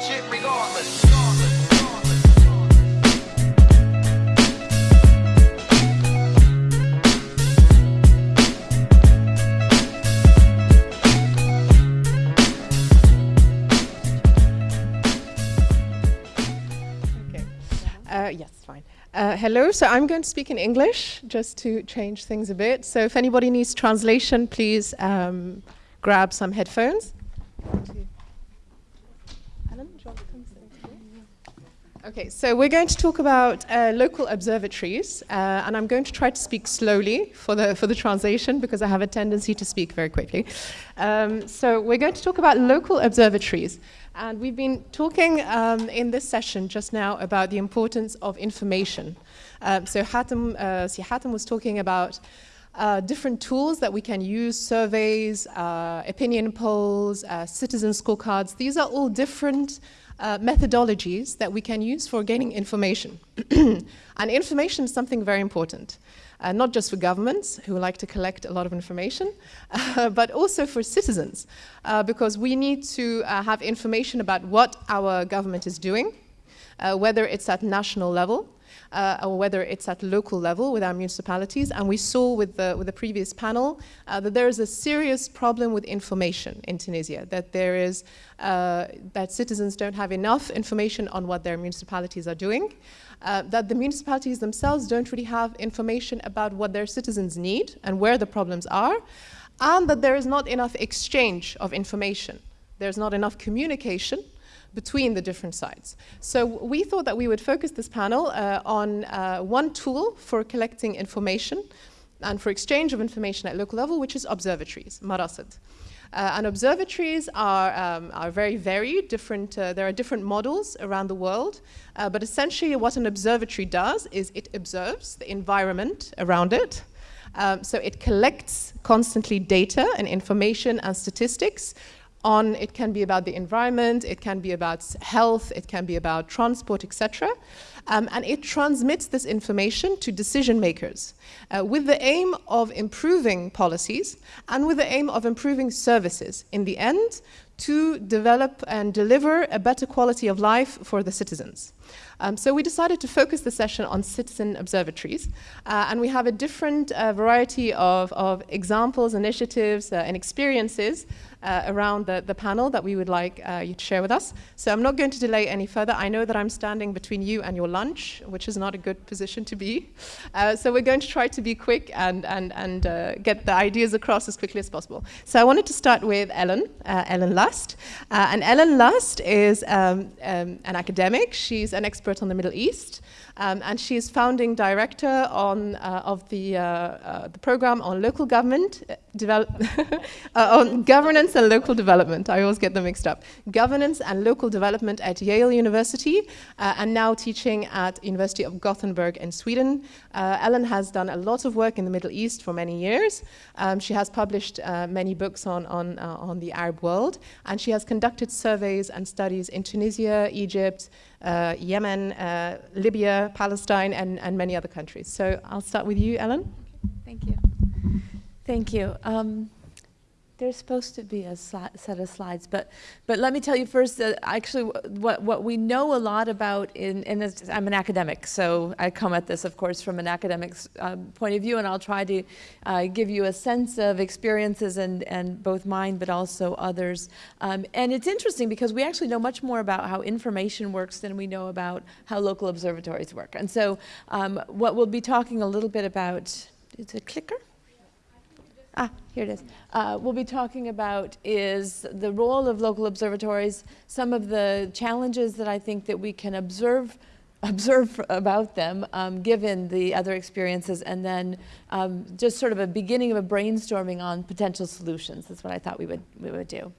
watch it regardless. Okay. Uh, yes, fine. Uh, hello, so I'm going to speak in English just to change things a bit. So if anybody needs translation, please um, grab some headphones. Alan, do you want to come sit next to me? Okay, so we're going to talk about uh, local observatories, uh, and I'm going to try to speak slowly for the for the translation because I have a tendency to speak very quickly. Um, so we're going to talk about local observatories, and we've been talking um, in this session just now about the importance of information. Um, so Hatem, uh, Si Hatem was talking about uh, different tools that we can use, surveys, uh, opinion polls, uh, citizen scorecards. These are all different uh, methodologies that we can use for gaining information. and information is something very important, uh, not just for governments who like to collect a lot of information, uh, but also for citizens, uh, because we need to uh, have information about what our government is doing, whether it's at national level, uh, or whether it's at local level with our municipalities. And we saw with the, with the previous panel uh, that there is a serious problem with information in Tunisia, that there is, uh, that citizens don't have enough information on what their municipalities are doing, uh, that the municipalities themselves don't really have information about what their citizens need and where the problems are, and that there is not enough exchange of information. There's not enough communication between the different sides. So we thought that we would focus this panel uh, on uh, one tool for collecting information and for exchange of information at local level, which is observatories, marasid. Uh, and observatories are, um, are very varied, different, uh, there are different models around the world, uh, but essentially what an observatory does is it observes the environment around it, um, so it collects constantly data and information and statistics on, it can be about the environment, it can be about health, it can be about transport, etc. Um, and it transmits this information to decision makers uh, with the aim of improving policies and with the aim of improving services in the end to develop and deliver a better quality of life for the citizens. Um, so we decided to focus the session on citizen observatories, uh, and we have a different uh, variety of, of examples, initiatives, uh, and experiences uh, around the, the panel that we would like uh, you to share with us. So I'm not going to delay any further. I know that I'm standing between you and your lunch, which is not a good position to be. Uh, so we're going to try to be quick and, and, and get the ideas across as quickly as possible. So I wanted to start with Ellen, Ellen Lust. and Ellen Lust is um, um, an academic. She's an expert on the Middle East. Um, and she is founding director on, uh, of the, uh, uh, the program on local government, develop on governance and local development. I always get them mixed up. Governance and local development at Yale University, and now teaching at University of Gothenburg in Sweden. Ellen has done a lot of work in the Middle East for many years. Um, she has published many books on, on, on the Arab world, and she has conducted surveys and studies in Tunisia, Egypt, uh, Yemen, uh, Libya, Palestine, and, and many other countries. So I'll start with you, Ellen. Thank you. Thank you. Um, there's supposed to be a set of slides, but but let me tell you first that actually what what we know a lot about in and I'm an academic, so I come at this, of course, from an academic uh, point of view, and I'll try to uh, give you a sense of experiences and and both mine, but also others. Um, and it's interesting because we actually know much more about how information works than we know about how local observatories work. And so um, what we'll be talking a little bit about. Is a clicker? Ah, here it is. Uh, we'll be talking about is the role of local observatories, some of the challenges that I think that we can observe observe about them um, given the other experiences and then um, just sort of a beginning of a brainstorming on potential solutions. That's what I thought we would, we would do.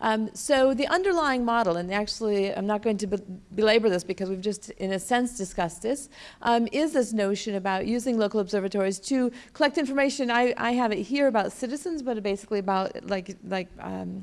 Um, so the underlying model, and actually I'm not going to be belabor this because we've just in a sense discussed this, um, is this notion about using local observatories to collect information. I, I have it here about citizens, but basically about like, like um,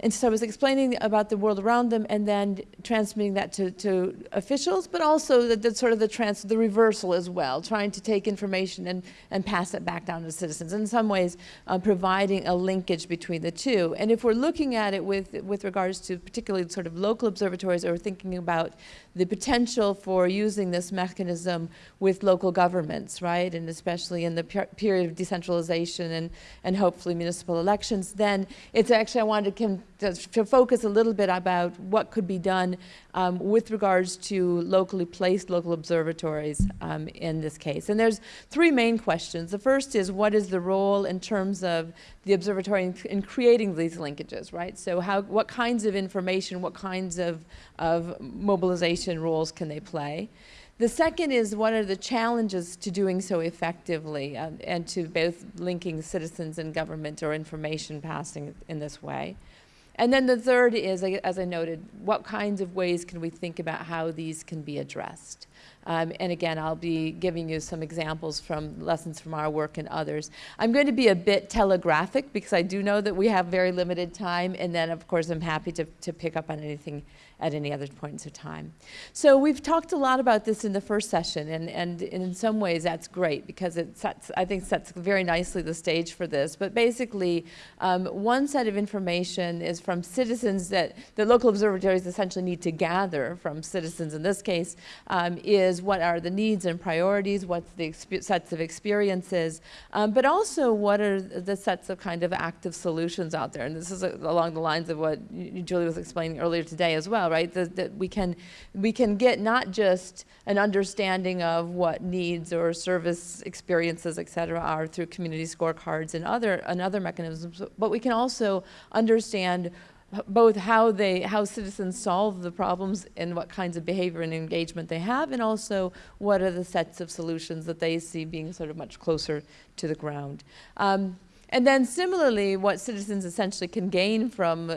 And so I was explaining about the world around them and then transmitting that to, to officials, but also the, the sort of the trans, the reversal as well, trying to take information and, and pass it back down to citizens. In some ways, uh, providing a linkage between the two. And if we're looking at it with, with regards to particularly sort of local observatories or thinking about the potential for using this mechanism with local governments, right? And especially in the per period of decentralization and, and hopefully municipal elections, then it's actually, I wanted to, to focus a little bit about what could be done um, with regards to locally placed local observatories um, in this case. And there's three main questions. The first is what is the role in terms of the observatory in, in creating these linkages, right? So how, what kinds of information, what kinds of, of mobilization roles can they play? The second is what are the challenges to doing so effectively uh, and to both linking citizens and government or information passing in this way. And then the third is, as I noted, what kinds of ways can we think about how these can be addressed? Um, and again, I'll be giving you some examples from lessons from our work and others. I'm going to be a bit telegraphic because I do know that we have very limited time. And then, of course, I'm happy to, to pick up on anything at any other points of time. So we've talked a lot about this in the first session, and, and in some ways that's great because it sets, I think sets very nicely the stage for this. But basically, um, one set of information is from citizens that the local observatories essentially need to gather from citizens in this case, um, is what are the needs and priorities, what's the sets of experiences, um, but also what are the sets of kind of active solutions out there. And this is along the lines of what Julie was explaining earlier today as well right? That, that we can we can get not just an understanding of what needs or service experiences, et cetera, are through community scorecards and other and other mechanisms, but we can also understand both how they how citizens solve the problems and what kinds of behavior and engagement they have and also what are the sets of solutions that they see being sort of much closer to the ground um, and then similarly what citizens essentially can gain from uh,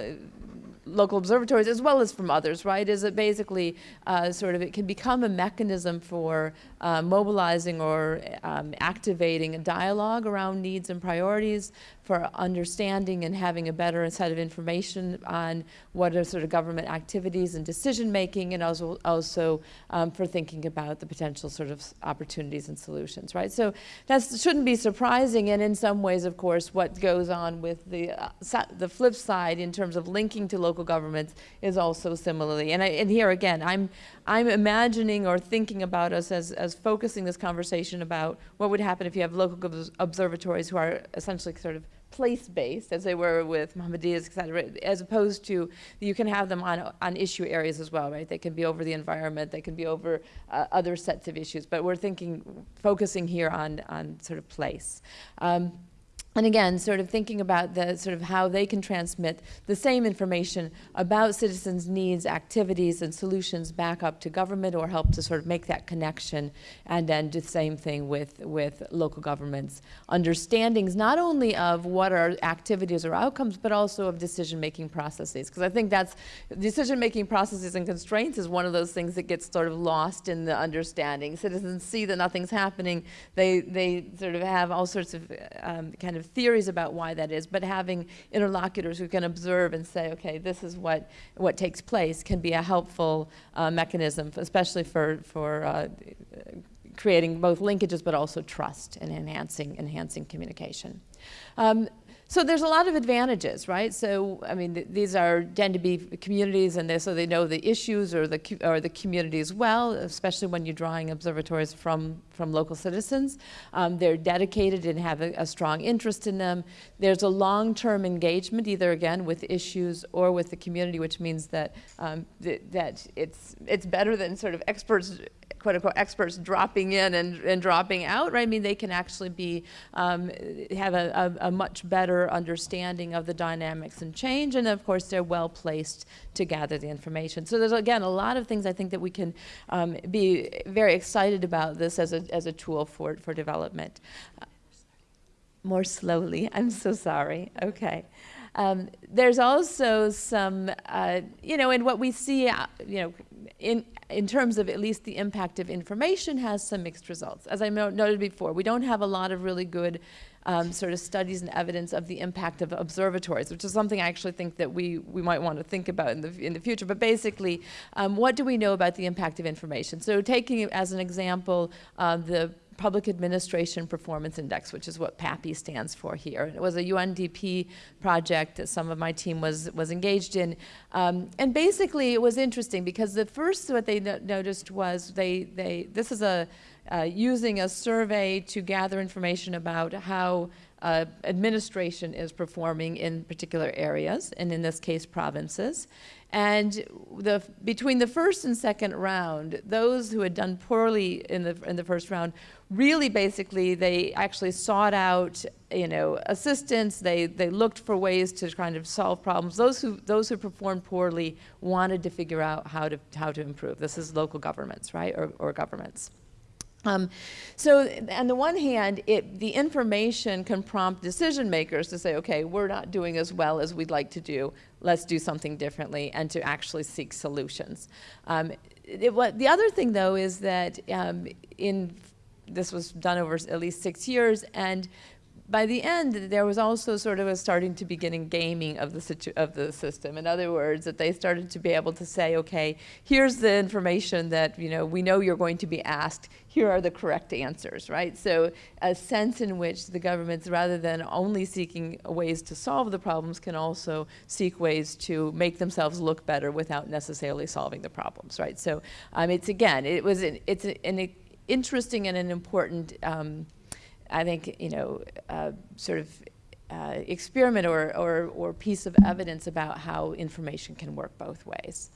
local observatories as well as from others, right, is it basically uh, sort of, it can become a mechanism for uh, mobilizing or um, activating a dialogue around needs and priorities, for understanding and having a better set of information on what are sort of government activities and decision making, and also, also um, for thinking about the potential sort of opportunities and solutions, right? So that shouldn't be surprising, and in some ways, of course, what goes on with the, uh, the flip side in terms of linking to local governments is also similarly. And, I, and here again, I'm, I'm imagining or thinking about us as, as focusing this conversation about what would happen if you have local observatories who are essentially sort of place-based, as they were with Mohammadiyyas, et cetera, as opposed to you can have them on, on issue areas as well, right? They can be over the environment, they can be over uh, other sets of issues, but we're thinking, focusing here on, on sort of place. Um, and again, sort of thinking about the sort of how they can transmit the same information about citizens' needs, activities, and solutions back up to government or help to sort of make that connection and then do the same thing with, with local governments. Understandings not only of what are activities or outcomes, but also of decision-making processes. Because I think that's, decision-making processes and constraints is one of those things that gets sort of lost in the understanding. Citizens see that nothing's happening. They, they sort of have all sorts of um, kind of of theories about why that is, but having interlocutors who can observe and say, okay, this is what, what takes place can be a helpful uh, mechanism, especially for, for uh, creating both linkages but also trust and enhancing, enhancing communication. Um, so there's a lot of advantages, right? So, I mean, th these are tend to be communities and they, so they know the issues or the, or the community as well, especially when you're drawing observatories from, from local citizens. Um, they're dedicated and have a, a, strong interest in them. There's a long-term engagement, either again with issues or with the community, which means that, um, th that it's, it's better than sort of experts quote unquote experts dropping in and, and dropping out, right? I mean, they can actually be, um, have a, a, a, much better understanding of the dynamics and change. And of course, they're well placed to gather the information. So there's, again, a lot of things I think that we can um, be very excited about this as a, as a tool for, for development. Uh, more slowly, I'm so sorry. Okay. Um, there's also some, uh, you know, in what we see, uh, you know, in in terms of at least the impact of information, has some mixed results. As I noted before, we don't have a lot of really good um, sort of studies and evidence of the impact of observatories, which is something I actually think that we, we might want to think about in the, in the future. But basically, um, what do we know about the impact of information? So taking as an example uh, the Public Administration Performance Index, which is what PAPI stands for here. It was a UNDP project that some of my team was, was engaged in. Um, and basically, it was interesting because the first what they no noticed was they, they, this is a, uh, using a survey to gather information about how uh, administration is performing in particular areas, and in this case, provinces. And the, between the first and second round, those who had done poorly in the, in the first round, really basically they actually sought out you know, assistance, they, they looked for ways to kind of solve problems. Those who, those who performed poorly wanted to figure out how to, how to improve. This is local governments, right, or, or governments. Um, so on the one hand, it, the information can prompt decision makers to say, okay, we're not doing as well as we'd like to do. Let's do something differently and to actually seek solutions. Um, it, what, the other thing, though, is that um, in this was done over at least six years, and by the end, there was also sort of a starting to beginning gaming of the, of the system. In other words, that they started to be able to say, okay, here's the information that, you know, we know you're going to be asked. Here are the correct answers, right? So a sense in which the governments, rather than only seeking ways to solve the problems, can also seek ways to make themselves look better without necessarily solving the problems, right? So um, it's, again, it was an, it's an interesting and an important um, I think, you know, uh, sort of uh, experiment or, or, or, piece of evidence about how information can work both ways.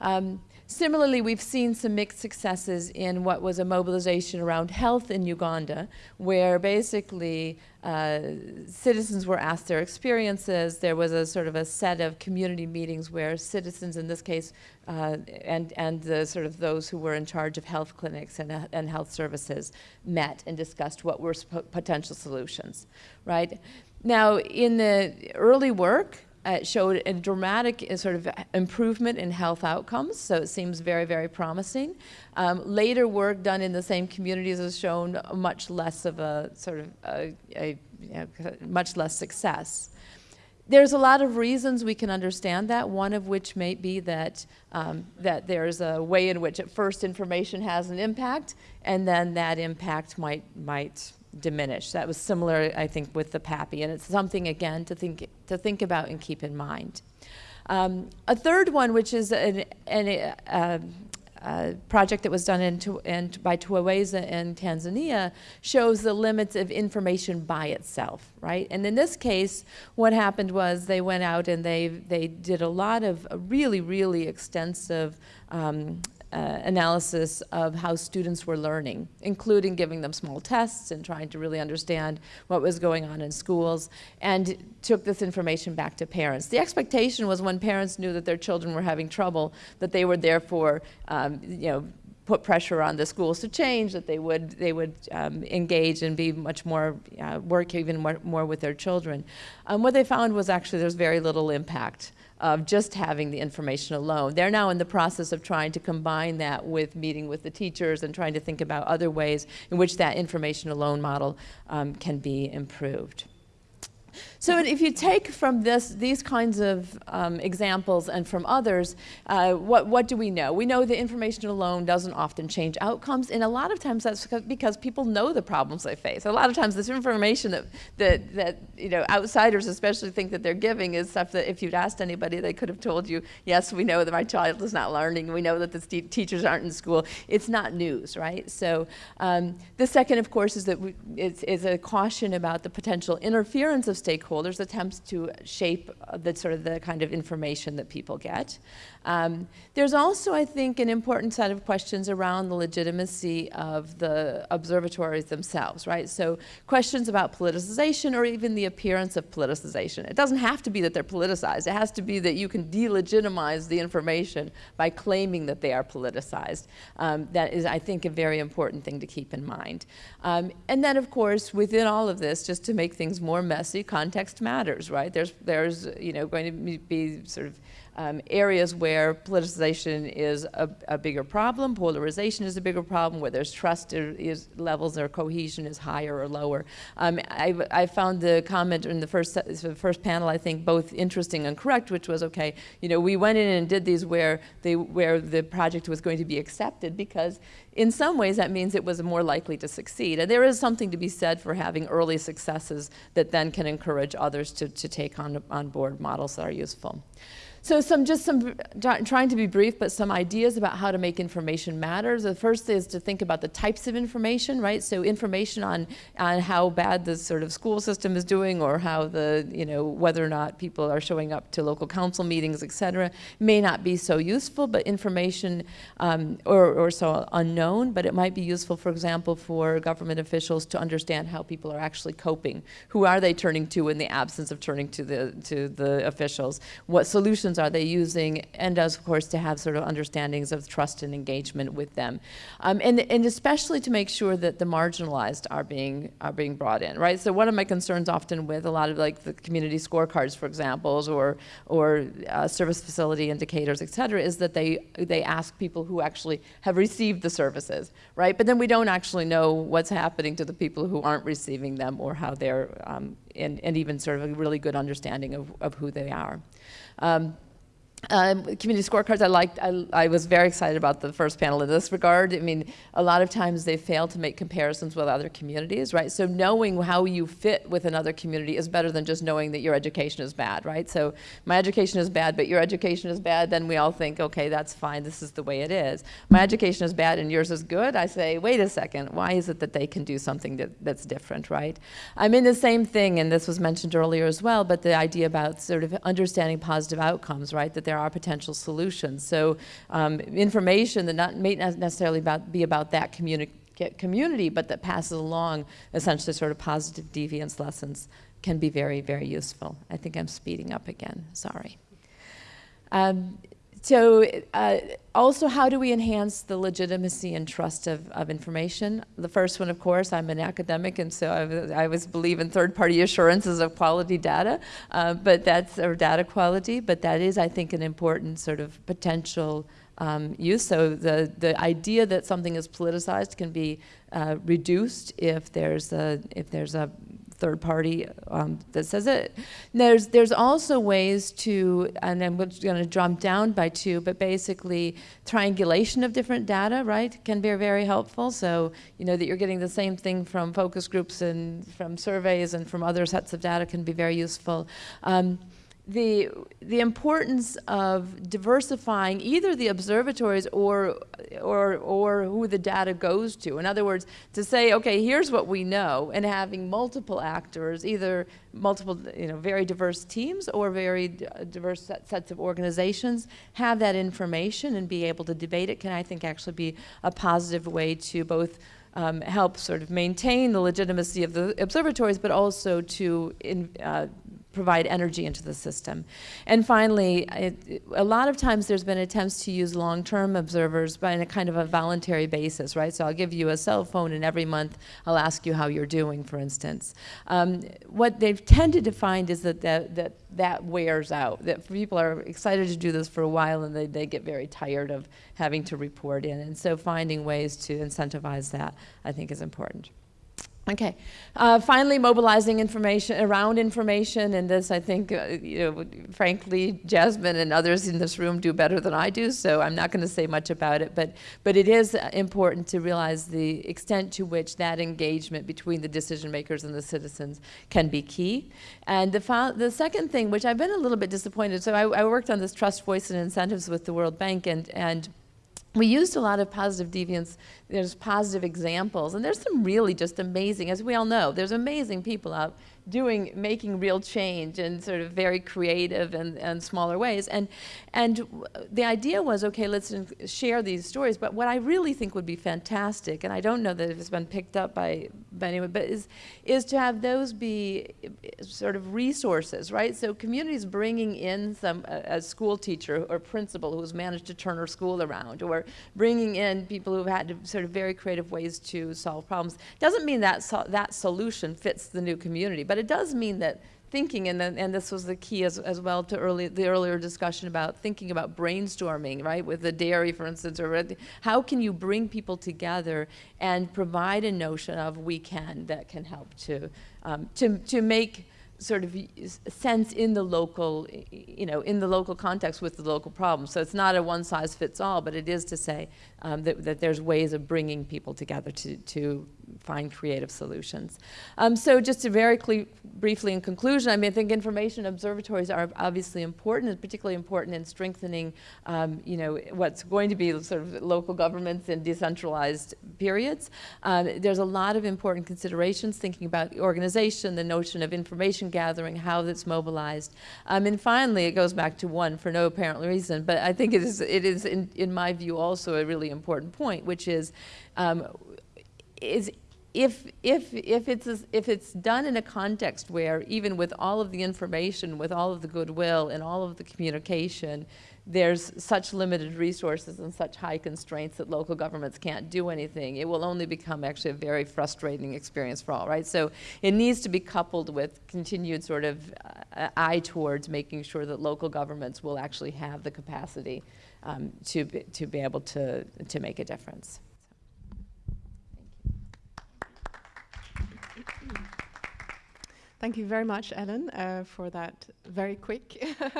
Um, similarly, we've seen some mixed successes in what was a mobilization around health in Uganda, where basically uh, citizens were asked their experiences. There was a sort of a set of community meetings where citizens, in this case, uh, and, and the sort of those who were in charge of health clinics and, and health services met and discussed what were potential solutions, right? Now, in the early work, uh, showed a dramatic uh, sort of improvement in health outcomes, so it seems very, very promising. Um, later work done in the same communities has shown much less of a sort of a, a, much less success. There's a lot of reasons we can understand that, one of which may be that, um, that there's a way in which at first information has an impact, and then that impact might, might diminish. That was similar, I think, with the PAPI, and it's something, again, to think, to think about and keep in mind. Um, a third one, which is an, an, uh, project that was done in, in, by Twaweza in Tanzania shows the limits of information by itself, right? And in this case, what happened was they went out and they, they did a lot of really, really extensive um, uh, analysis of how students were learning, including giving them small tests and trying to really understand what was going on in schools, and took this information back to parents. The expectation was when parents knew that their children were having trouble, that they would therefore, um, you know, put pressure on the schools to change, that they would, they would um, engage and be much more, uh, work even more, more, with their children. Um, what they found was actually there's very little impact of just having the information alone. They're now in the process of trying to combine that with meeting with the teachers and trying to think about other ways in which that information alone model um, can be improved. So if you take from this, these kinds of um, examples and from others, uh, what, what do we know? We know that information alone doesn't often change outcomes, and a lot of times that's because people know the problems they face. A lot of times this information that, that, that you know, outsiders especially think that they're giving is stuff that if you'd asked anybody, they could have told you, yes, we know that my child is not learning, we know that the teachers aren't in school. It's not news, right? So um, the second, of course, is that we, is, is a caution about the potential interference of stakeholders, attempts to shape the sort of the kind of information that people get. Um, there's also, I think, an important set of questions around the legitimacy of the observatories themselves, right? So questions about politicization or even the appearance of politicization. It doesn't have to be that they're politicized. It has to be that you can delegitimize the information by claiming that they are politicized. Um, that is, I think, a very important thing to keep in mind. Um, and then, of course, within all of this, just to make things more messy, context matters, right? There's, there's you know, going to be sort of um, areas where politicization is a, a, bigger problem, polarization is a bigger problem, where there's trust is, levels or cohesion is higher or lower. Um, I, I, found the comment in the first, the first panel, I think, both interesting and correct, which was, okay, you know, we went in and did these where, they, where the project was going to be accepted because in some ways that means it was more likely to succeed. And there is something to be said for having early successes that then can encourage others to, to take on, on board models that are useful. So some just some trying to be brief, but some ideas about how to make information matter. The first is to think about the types of information, right? So information on on how bad the sort of school system is doing, or how the you know whether or not people are showing up to local council meetings, et cetera, may not be so useful. But information um, or or so unknown, but it might be useful, for example, for government officials to understand how people are actually coping. Who are they turning to in the absence of turning to the to the officials? What solutions solutions are they using, and of course to have sort of understandings of trust and engagement with them, um, and and especially to make sure that the marginalized are being are being brought in, right? So one of my concerns often with a lot of like the community scorecards, for example, or or uh, service facility indicators, et cetera, is that they they ask people who actually have received the services, right? But then we don't actually know what's happening to the people who aren't receiving them or how they're um, and, and even sort of a really good understanding of, of who they are. Um, um, community scorecards, I liked, I, I, was very excited about the first panel in this regard. I mean, a lot of times they fail to make comparisons with other communities, right? So knowing how you fit with another community is better than just knowing that your education is bad, right? So my education is bad, but your education is bad, then we all think, okay, that's fine, this is the way it is. My education is bad and yours is good, I say, wait a second, why is it that they can do something that, that's different, right? I'm in the same thing, and this was mentioned earlier as well, but the idea about sort of understanding positive outcomes, right? That there are potential solutions. So um, information that not, may not necessarily about, be about that communi community, but that passes along essentially sort of positive deviance lessons can be very, very useful. I think I'm speeding up again, sorry. Um, so uh, also how do we enhance the legitimacy and trust of, of information? The first one, of course, I'm an academic and so I, I was believe in third-party assurances of quality data, uh, but that's, or data quality, but that is, I think, an important sort of potential um, use. So the, the idea that something is politicized can be uh, reduced if there's a, if there's a third party um, that says it. There's, there's also ways to, and I'm going to jump down by two, but basically triangulation of different data, right, can be very helpful. So, you know, that you're getting the same thing from focus groups and from surveys and from other sets of data can be very useful. Um, the, the importance of diversifying either the observatories or, or, or who the data goes to. In other words, to say, okay, here's what we know, and having multiple actors, either multiple, you know, very diverse teams or very diverse set, sets of organizations, have that information and be able to debate it can, I think, actually be a positive way to both um, help sort of maintain the legitimacy of the observatories, but also to in, uh, provide energy into the system. And finally, it, a lot of times there's been attempts to use long-term observers by in a kind of a voluntary basis, right? So I'll give you a cell phone and every month I'll ask you how you're doing, for instance. Um, what they've tended to find is that that, that that wears out, that people are excited to do this for a while and they, they get very tired of having to report in. And so finding ways to incentivize that, I think, is important. Okay. Uh, finally, mobilizing information around information, and this I think, uh, you know, frankly, Jasmine and others in this room do better than I do, so I'm not going to say much about it. But but it is important to realize the extent to which that engagement between the decision makers and the citizens can be key. And the the second thing, which I've been a little bit disappointed, so I, I worked on this trust, voice, and incentives with the World Bank, and and we used a lot of positive deviance there's positive examples and there's some really just amazing as we all know there's amazing people out doing, making real change in sort of very creative and, and smaller ways. And, and the idea was, okay, let's share these stories. But what I really think would be fantastic, and I don't know that it's been picked up by, by anyone, but is, is to have those be sort of resources, right? So communities bringing in some, a, a school teacher or principal who's managed to turn her school around, or bringing in people who've had sort of very creative ways to solve problems. Doesn't mean that so that solution fits the new community, but it does mean that thinking, and, then, and this was the key as, as well to early, the earlier discussion about thinking about brainstorming, right, with the dairy, for instance, or how can you bring people together and provide a notion of we can that can help to, um, to, to make sort of sense in the local, you know, in the local context with the local problem. So it's not a one size fits all, but it is to say um, that, that there's ways of bringing people together to, to find creative solutions. Um, so just to very briefly in conclusion, I mean, I think information observatories are obviously important, and particularly important in strengthening, um, you know, what's going to be sort of local governments in decentralized periods. Um, there's a lot of important considerations thinking about organization, the notion of information gathering, how that's mobilized. Um, and finally, it goes back to one for no apparent reason, but I think it is, it is in, in my view also a really important point, which is um, is if, if, if, it's, if it's done in a context where even with all of the information, with all of the goodwill and all of the communication, there's such limited resources and such high constraints that local governments can't do anything, it will only become actually a very frustrating experience for all, right? So it needs to be coupled with continued sort of uh, eye towards making sure that local governments will actually have the capacity um, to, be, to be able to, to make a difference. Thank you very much, Ellen, uh, for that very quick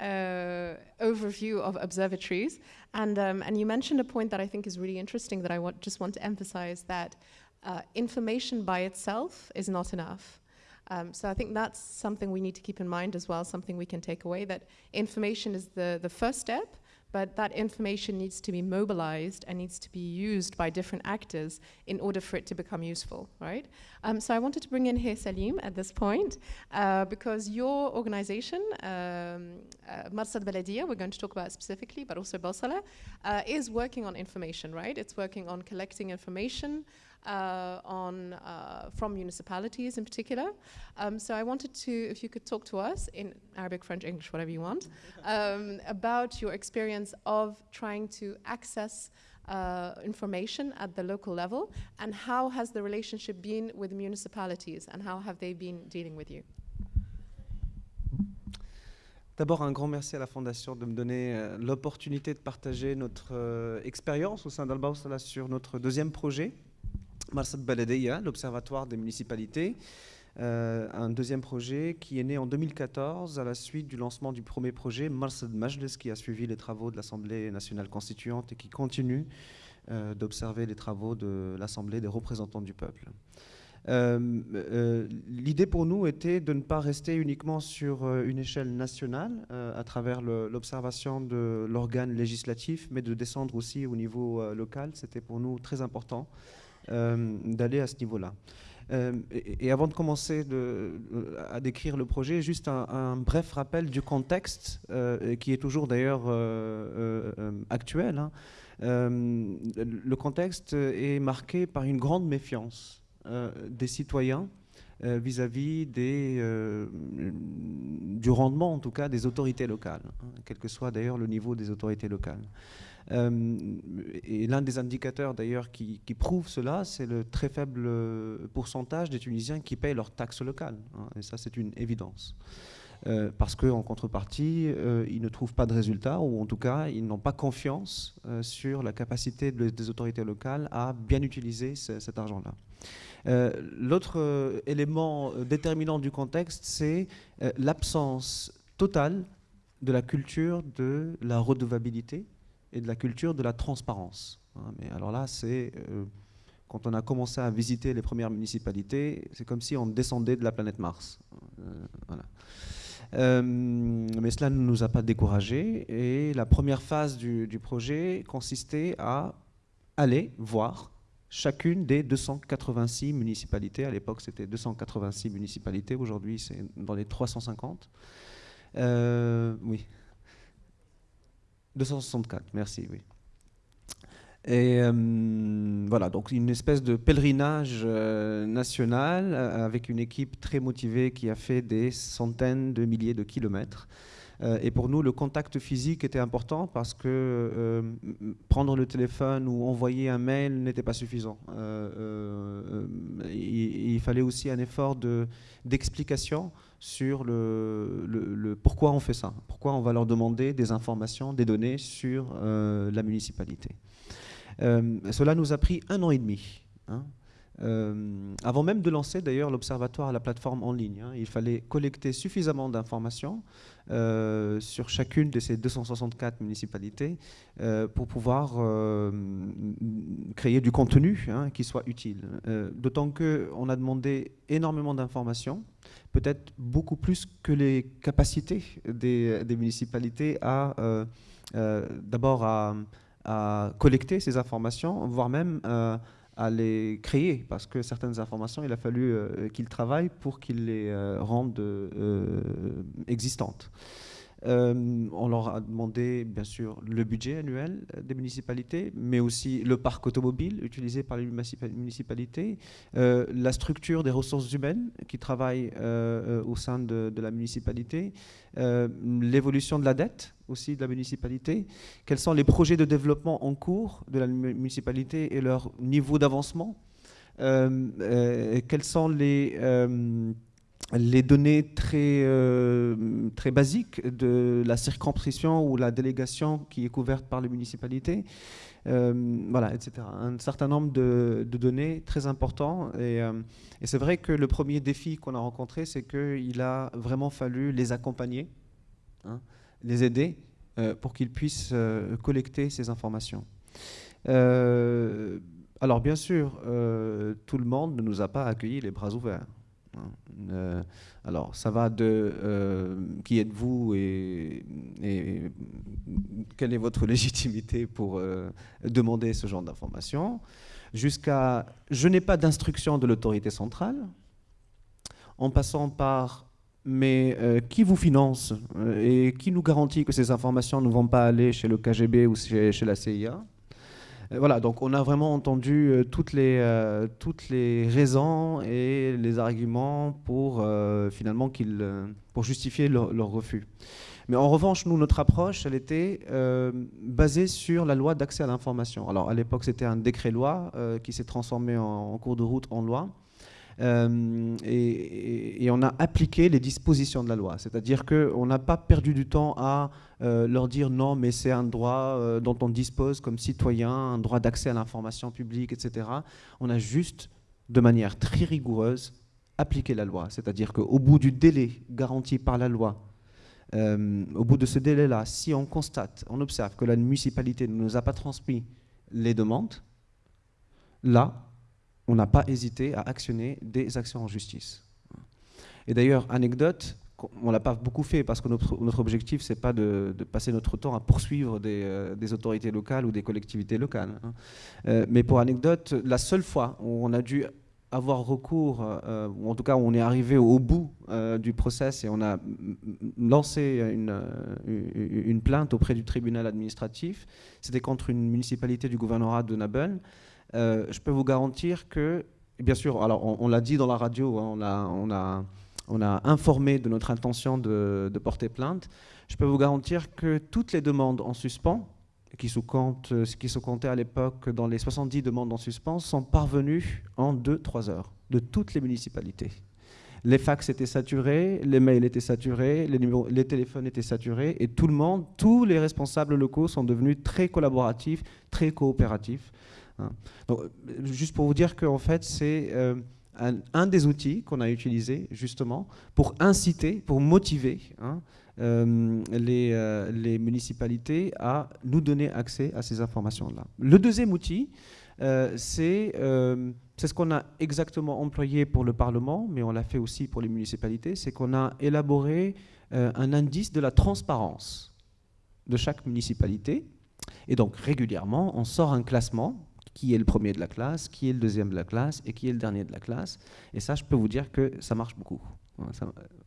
uh, overview of observatories. And, um, and you mentioned a point that I think is really interesting that I want, just want to emphasize that uh, information by itself is not enough. Um, so I think that's something we need to keep in mind as well, something we can take away, that information is the, the first step, but that information needs to be mobilized and needs to be used by different actors in order for it to become useful, right? Um, so I wanted to bring in here Salim at this point, uh, because your organization, um, uh, we're going to talk about specifically, but also Balsala, uh, is working on information, right? It's working on collecting information, uh, on uh, from municipalities in particular. Um, so I wanted to, if you could talk to us in Arabic, French, English, whatever you want, um, about your experience of trying to access uh, information at the local level and how has the relationship been with municipalities and how have they been dealing with you? D'abord, un grand merci à la Fondation de me donner euh, l'opportunité de partager notre euh, expérience au sein d'Albausala sur notre deuxième projet, Marsad Baladeya, l'Observatoire des municipalités. Euh, un deuxième projet qui est né en 2014 à la suite du lancement du premier projet, Marsad Majlis, qui a suivi les travaux de l'Assemblée nationale constituante et qui continue euh, d'observer les travaux de l'Assemblée des représentants du peuple. Euh, l'idée pour nous était de ne pas rester uniquement sur une échelle nationale à travers l'observation de l'organe législatif, mais de descendre aussi au niveau local. C'était pour nous très important. Euh, d'aller à ce niveau-là. Euh, et, avant de commencer à décrire le projet, juste un, bref rappel du contexte, euh, qui est toujours d'ailleurs actuel. Hein. le contexte est marqué par une grande méfiance des citoyens vis-à-vis du rendement, en tout cas, des autorités locales, hein, quel que soit d'ailleurs le niveau des autorités locales. Euh, et l'un des indicateurs d'ailleurs qui, prouve cela, c'est le très faible euh, pourcentage des Tunisiens qui payent leurs taxes locales. Hein, et ça, c'est une évidence. Euh, parce qu'en contrepartie, ils ne trouvent pas de résultats, ou en tout cas, ils n'ont pas confiance sur la capacité des autorités locales à bien utiliser cet argent-là. L'autre élément déterminant du contexte, c'est l'absence totale de la culture de la redevabilité, et de la culture de la transparence. Hein. Mais alors là, c'est euh, quand on a commencé à visiter les premières municipalités, c'est comme si on descendait de la planète Mars. Euh, euh, mais cela ne nous a pas découragés et la première phase du projet consistait à aller voir chacune des 286 municipalités. À l'époque, c'était 286 municipalités. Aujourd'hui, c'est dans les 350. oui, 264, merci, oui. Et euh, voilà, donc une espèce de pèlerinage euh, national euh, avec une équipe très motivée qui a fait des centaines de milliers de kilomètres et pour nous, le contact physique était important parce que prendre le téléphone ou envoyer un mail n'était pas suffisant. Il, fallait aussi un effort d'explication sur le, pourquoi on fait ça, pourquoi on va leur demander des informations, des données sur la municipalité. cela nous a pris un an et demi. Hein. Euh, avant même de lancer d'ailleurs l'observatoire à la plateforme en ligne, hein, il fallait collecter suffisamment d'informations euh, sur chacune de ces 264 municipalités euh, pour pouvoir créer du contenu hein, qui soit utile. D'autant qu'on a demandé énormément d'informations, peut-être beaucoup plus que les capacités des, municipalités à d'abord à, collecter ces informations, voire même à les créer, parce que certaines informations, il a fallu euh, qu'ils travaillent pour qu'ils les euh, rendent euh, existantes. Euh, on leur a demandé, bien sûr, le budget annuel des municipalités, mais aussi le parc automobile utilisé par les municipalités, euh, la structure des ressources humaines qui travaillent euh, au sein de, la municipalité, l'évolution de la dette aussi de la municipalité, quels sont les projets de développement en cours de la municipalité et leur niveau d'avancement, quels sont les les données très, euh, très basiques de la circonscription ou la délégation qui est couverte par les municipalités, euh, voilà, etc. Un certain nombre de, données très importants. Euh, et, c'est vrai que le premier défi qu'on a rencontré, c'est qu'il a vraiment fallu les accompagner, hein, les aider pour qu'ils puissent collecter ces informations. alors bien sûr, tout le monde ne nous a pas accueillis les bras ouverts. Euh, alors, ça va de euh, qui êtes-vous et, quelle est votre légitimité pour euh, demander ce genre d'informations, jusqu'à je n'ai pas d'instruction de l'autorité centrale, en passant par mais qui vous finance et qui nous garantit que ces informations ne vont pas aller chez le KGB ou chez la CIA voilà, donc on a vraiment entendu euh, toutes, les, euh, toutes les raisons et les arguments pour finalement pour justifier leur, refus. Mais en revanche, nous, notre approche, elle était basée sur la loi d'accès à l'information. Alors à l'époque, c'était un décret-loi qui s'est transformé en, cours de route en loi. Euh, et, on a appliqué les dispositions de la loi. C'est-à-dire qu'on n'a pas perdu du temps à euh, leur dire non, mais c'est un droit euh, dont on dispose comme citoyen, un droit d'accès à l'information publique, etc. On a juste, de manière très rigoureuse, appliqué la loi. C'est-à-dire qu'au bout du délai garanti par la loi, au bout de ce délai-là, si on constate, on observe que la municipalité ne nous a pas transmis les demandes, là, on n'a pas hésité à actionner des actions en justice. Et d'ailleurs, anecdote, on ne l'a pas beaucoup fait parce que notre, objectif, ce n'est pas de, passer notre temps à poursuivre des, euh, autorités locales ou des collectivités locales. Hein. Euh, mais pour anecdote, la seule fois où on a dû avoir recours, euh, ou en tout cas où on est arrivé au bout du process et on a lancé une, une, plainte auprès du tribunal administratif, c'était contre une municipalité du gouvernorat de Nabel, euh, je peux vous garantir que, bien sûr, alors on, l'a dit dans la radio, hein, on, a, informé de notre intention de, porter plainte. Je peux vous garantir que toutes les demandes en suspens, qui se, comptent, qui se comptaient à l'époque dans les 70 demandes en suspens, sont parvenues en 2-3 heures de toutes les municipalités. Les fax étaient saturés, les mails étaient saturés, les téléphones étaient saturés, et tout le monde, tous les responsables locaux sont devenus très collaboratifs, très coopératifs. Hein. Donc, juste pour vous dire qu'en fait, c'est euh, un, des outils qu'on a utilisé justement pour inciter, pour motiver hein, euh, les, euh, les, municipalités à nous donner accès à ces informations-là. Le deuxième outil, c'est ce qu'on a exactement employé pour le Parlement, mais on l'a fait aussi pour les municipalités, c'est qu'on a élaboré un indice de la transparence de chaque municipalité. Et donc régulièrement, on sort un classement qui est le premier de la classe, qui est le deuxième de la classe et qui est le dernier de la classe. Et ça, je peux vous dire que ça marche beaucoup.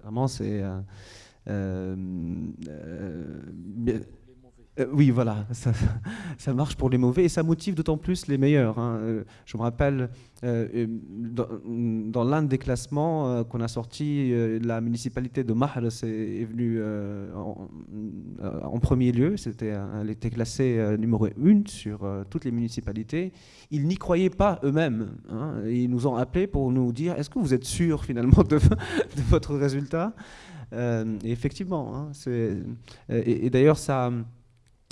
vraiment, c'est... Euh, euh, Euh, oui, voilà, ça, marche pour les mauvais et ça motive d'autant plus les meilleurs. Hein. Euh, je me rappelle, euh, dans, l'un des classements qu'on a sorti, la municipalité de Mahres est, venue en, premier lieu. C'était, elle était classée numéro 1 sur toutes les municipalités. Ils n'y croyaient pas eux-mêmes. Hein. ils nous ont appelés pour nous dire est-ce que vous êtes sûr finalement de, votre résultat? Et effectivement, hein, et d'ailleurs ça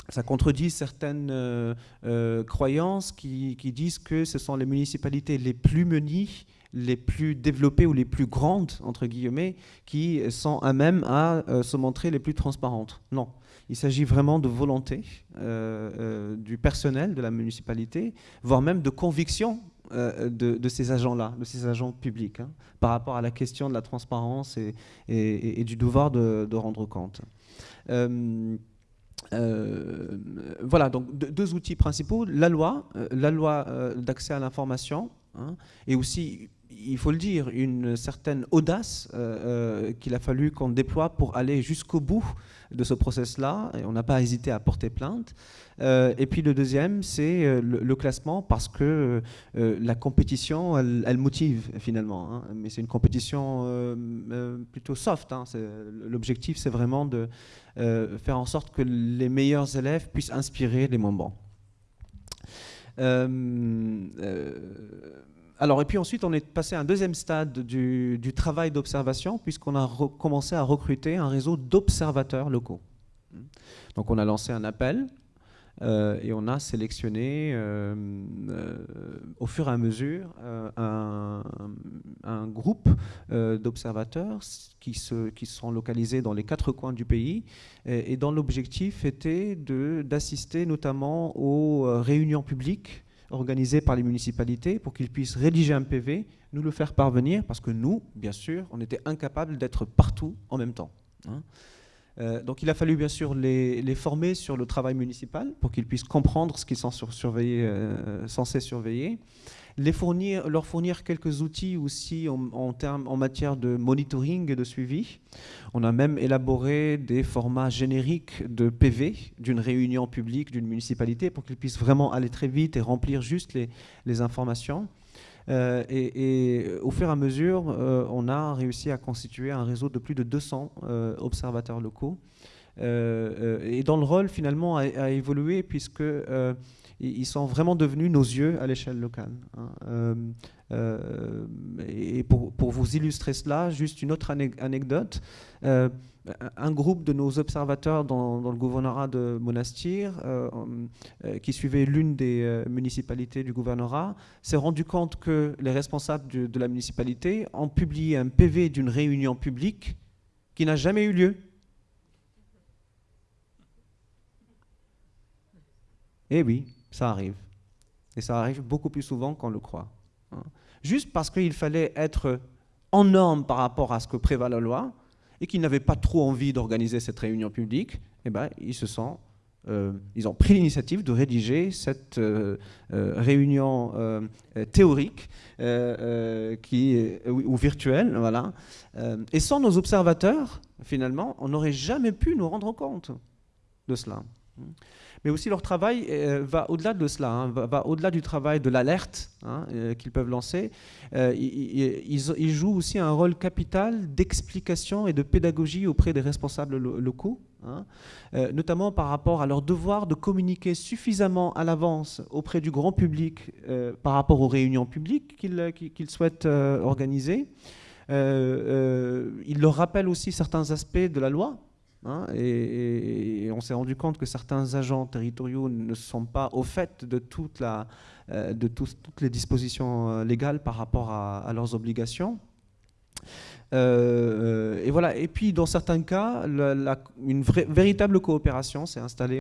ça contredit certaines euh, euh, croyances qui, disent que ce sont les municipalités les plus munies, les plus développées ou les plus grandes, entre guillemets, qui sont à même à euh, se montrer les plus transparentes. Non. Il s'agit vraiment de volonté du personnel de la municipalité, voire même de conviction de, ces agents-là, de ces agents publics, hein, par rapport à la question de la transparence et, du devoir de, rendre compte. Euh, voilà, donc deux outils principaux, la loi, euh, la loi euh, d'accès à l'information, hein, et aussi, il faut le dire, une certaine audace qu'il a fallu qu'on déploie pour aller jusqu'au bout de ce process-là, on n'a pas hésité à porter plainte. Euh, et puis le deuxième, c'est euh, le, classement parce que euh, la compétition, elle, motive finalement. Hein. mais c'est une compétition plutôt soft. Hein. L'objectif, c'est vraiment de faire en sorte que les meilleurs élèves puissent inspirer les moins bons. Alors, et puis ensuite, on est passé à un deuxième stade du, travail d'observation, puisqu'on a commencé à recruter un réseau d'observateurs locaux. Donc, on a lancé un appel euh, et on a sélectionné euh, euh, au fur et à mesure un, groupe d'observateurs qui, qui sont localisés dans les quatre coins du pays et, dont l'objectif était d'assister notamment aux réunions publiques organisées par les municipalités pour qu'ils puissent rédiger un PV, nous le faire parvenir, parce que nous, bien sûr, on était incapables d'être partout en même temps. Hein. Euh, donc il a fallu bien sûr les, former sur le travail municipal pour qu'ils puissent comprendre ce qu'ils sont euh, censés surveiller, les fournir, leur fournir quelques outils aussi en, en matière de monitoring et de suivi. On a même élaboré des formats génériques de PV d'une réunion publique d'une municipalité pour qu'ils puissent vraiment aller très vite et remplir juste les informations. Euh, et, au fur et à mesure, euh, on a réussi à constituer un réseau de plus de 200 euh, observateurs locaux. et dont le rôle finalement a, évolué puisque ils sont vraiment devenus nos yeux à l'échelle locale. Hein. et pour, vous illustrer cela, juste une autre anecdote un groupe de nos observateurs dans, le gouvernorat de Monastir, euh, euh, qui suivait l'une des euh, municipalités du gouvernorat, s'est rendu compte que les responsables de, la municipalité ont publié un PV d'une réunion publique qui n'a jamais eu lieu. Eh oui, ça arrive. Et ça arrive beaucoup plus souvent qu'on le croit. Hein. Juste parce qu'il fallait être en norme par rapport à ce que prévoit la loi, et qu'ils n'avaient pas trop envie d'organiser cette réunion publique, eh ben, ils se euh, ils ont pris l'initiative de rédiger cette euh, euh, réunion théorique qui ou, virtuelle, voilà. et sans nos observateurs, finalement, on n'aurait jamais pu nous rendre compte de cela. Mais aussi leur travail euh, va au-delà de cela, hein, va, au-delà du travail de l'alerte hein, euh, qu'ils peuvent lancer. Euh, ils, jouent aussi un rôle capital d'explication et de pédagogie auprès des responsables locaux, hein, notamment par rapport à leur devoir de communiquer suffisamment à l'avance auprès du grand public par rapport aux réunions publiques qu'ils souhaitent organiser. ils leur rappellent aussi certains aspects de la loi Hein, et, on s'est rendu compte que certains agents territoriaux ne sont pas au fait de, euh, toutes les dispositions euh, légales par rapport à, leurs obligations. Euh, et voilà. Et puis, dans certains cas, une véritable coopération s'est installée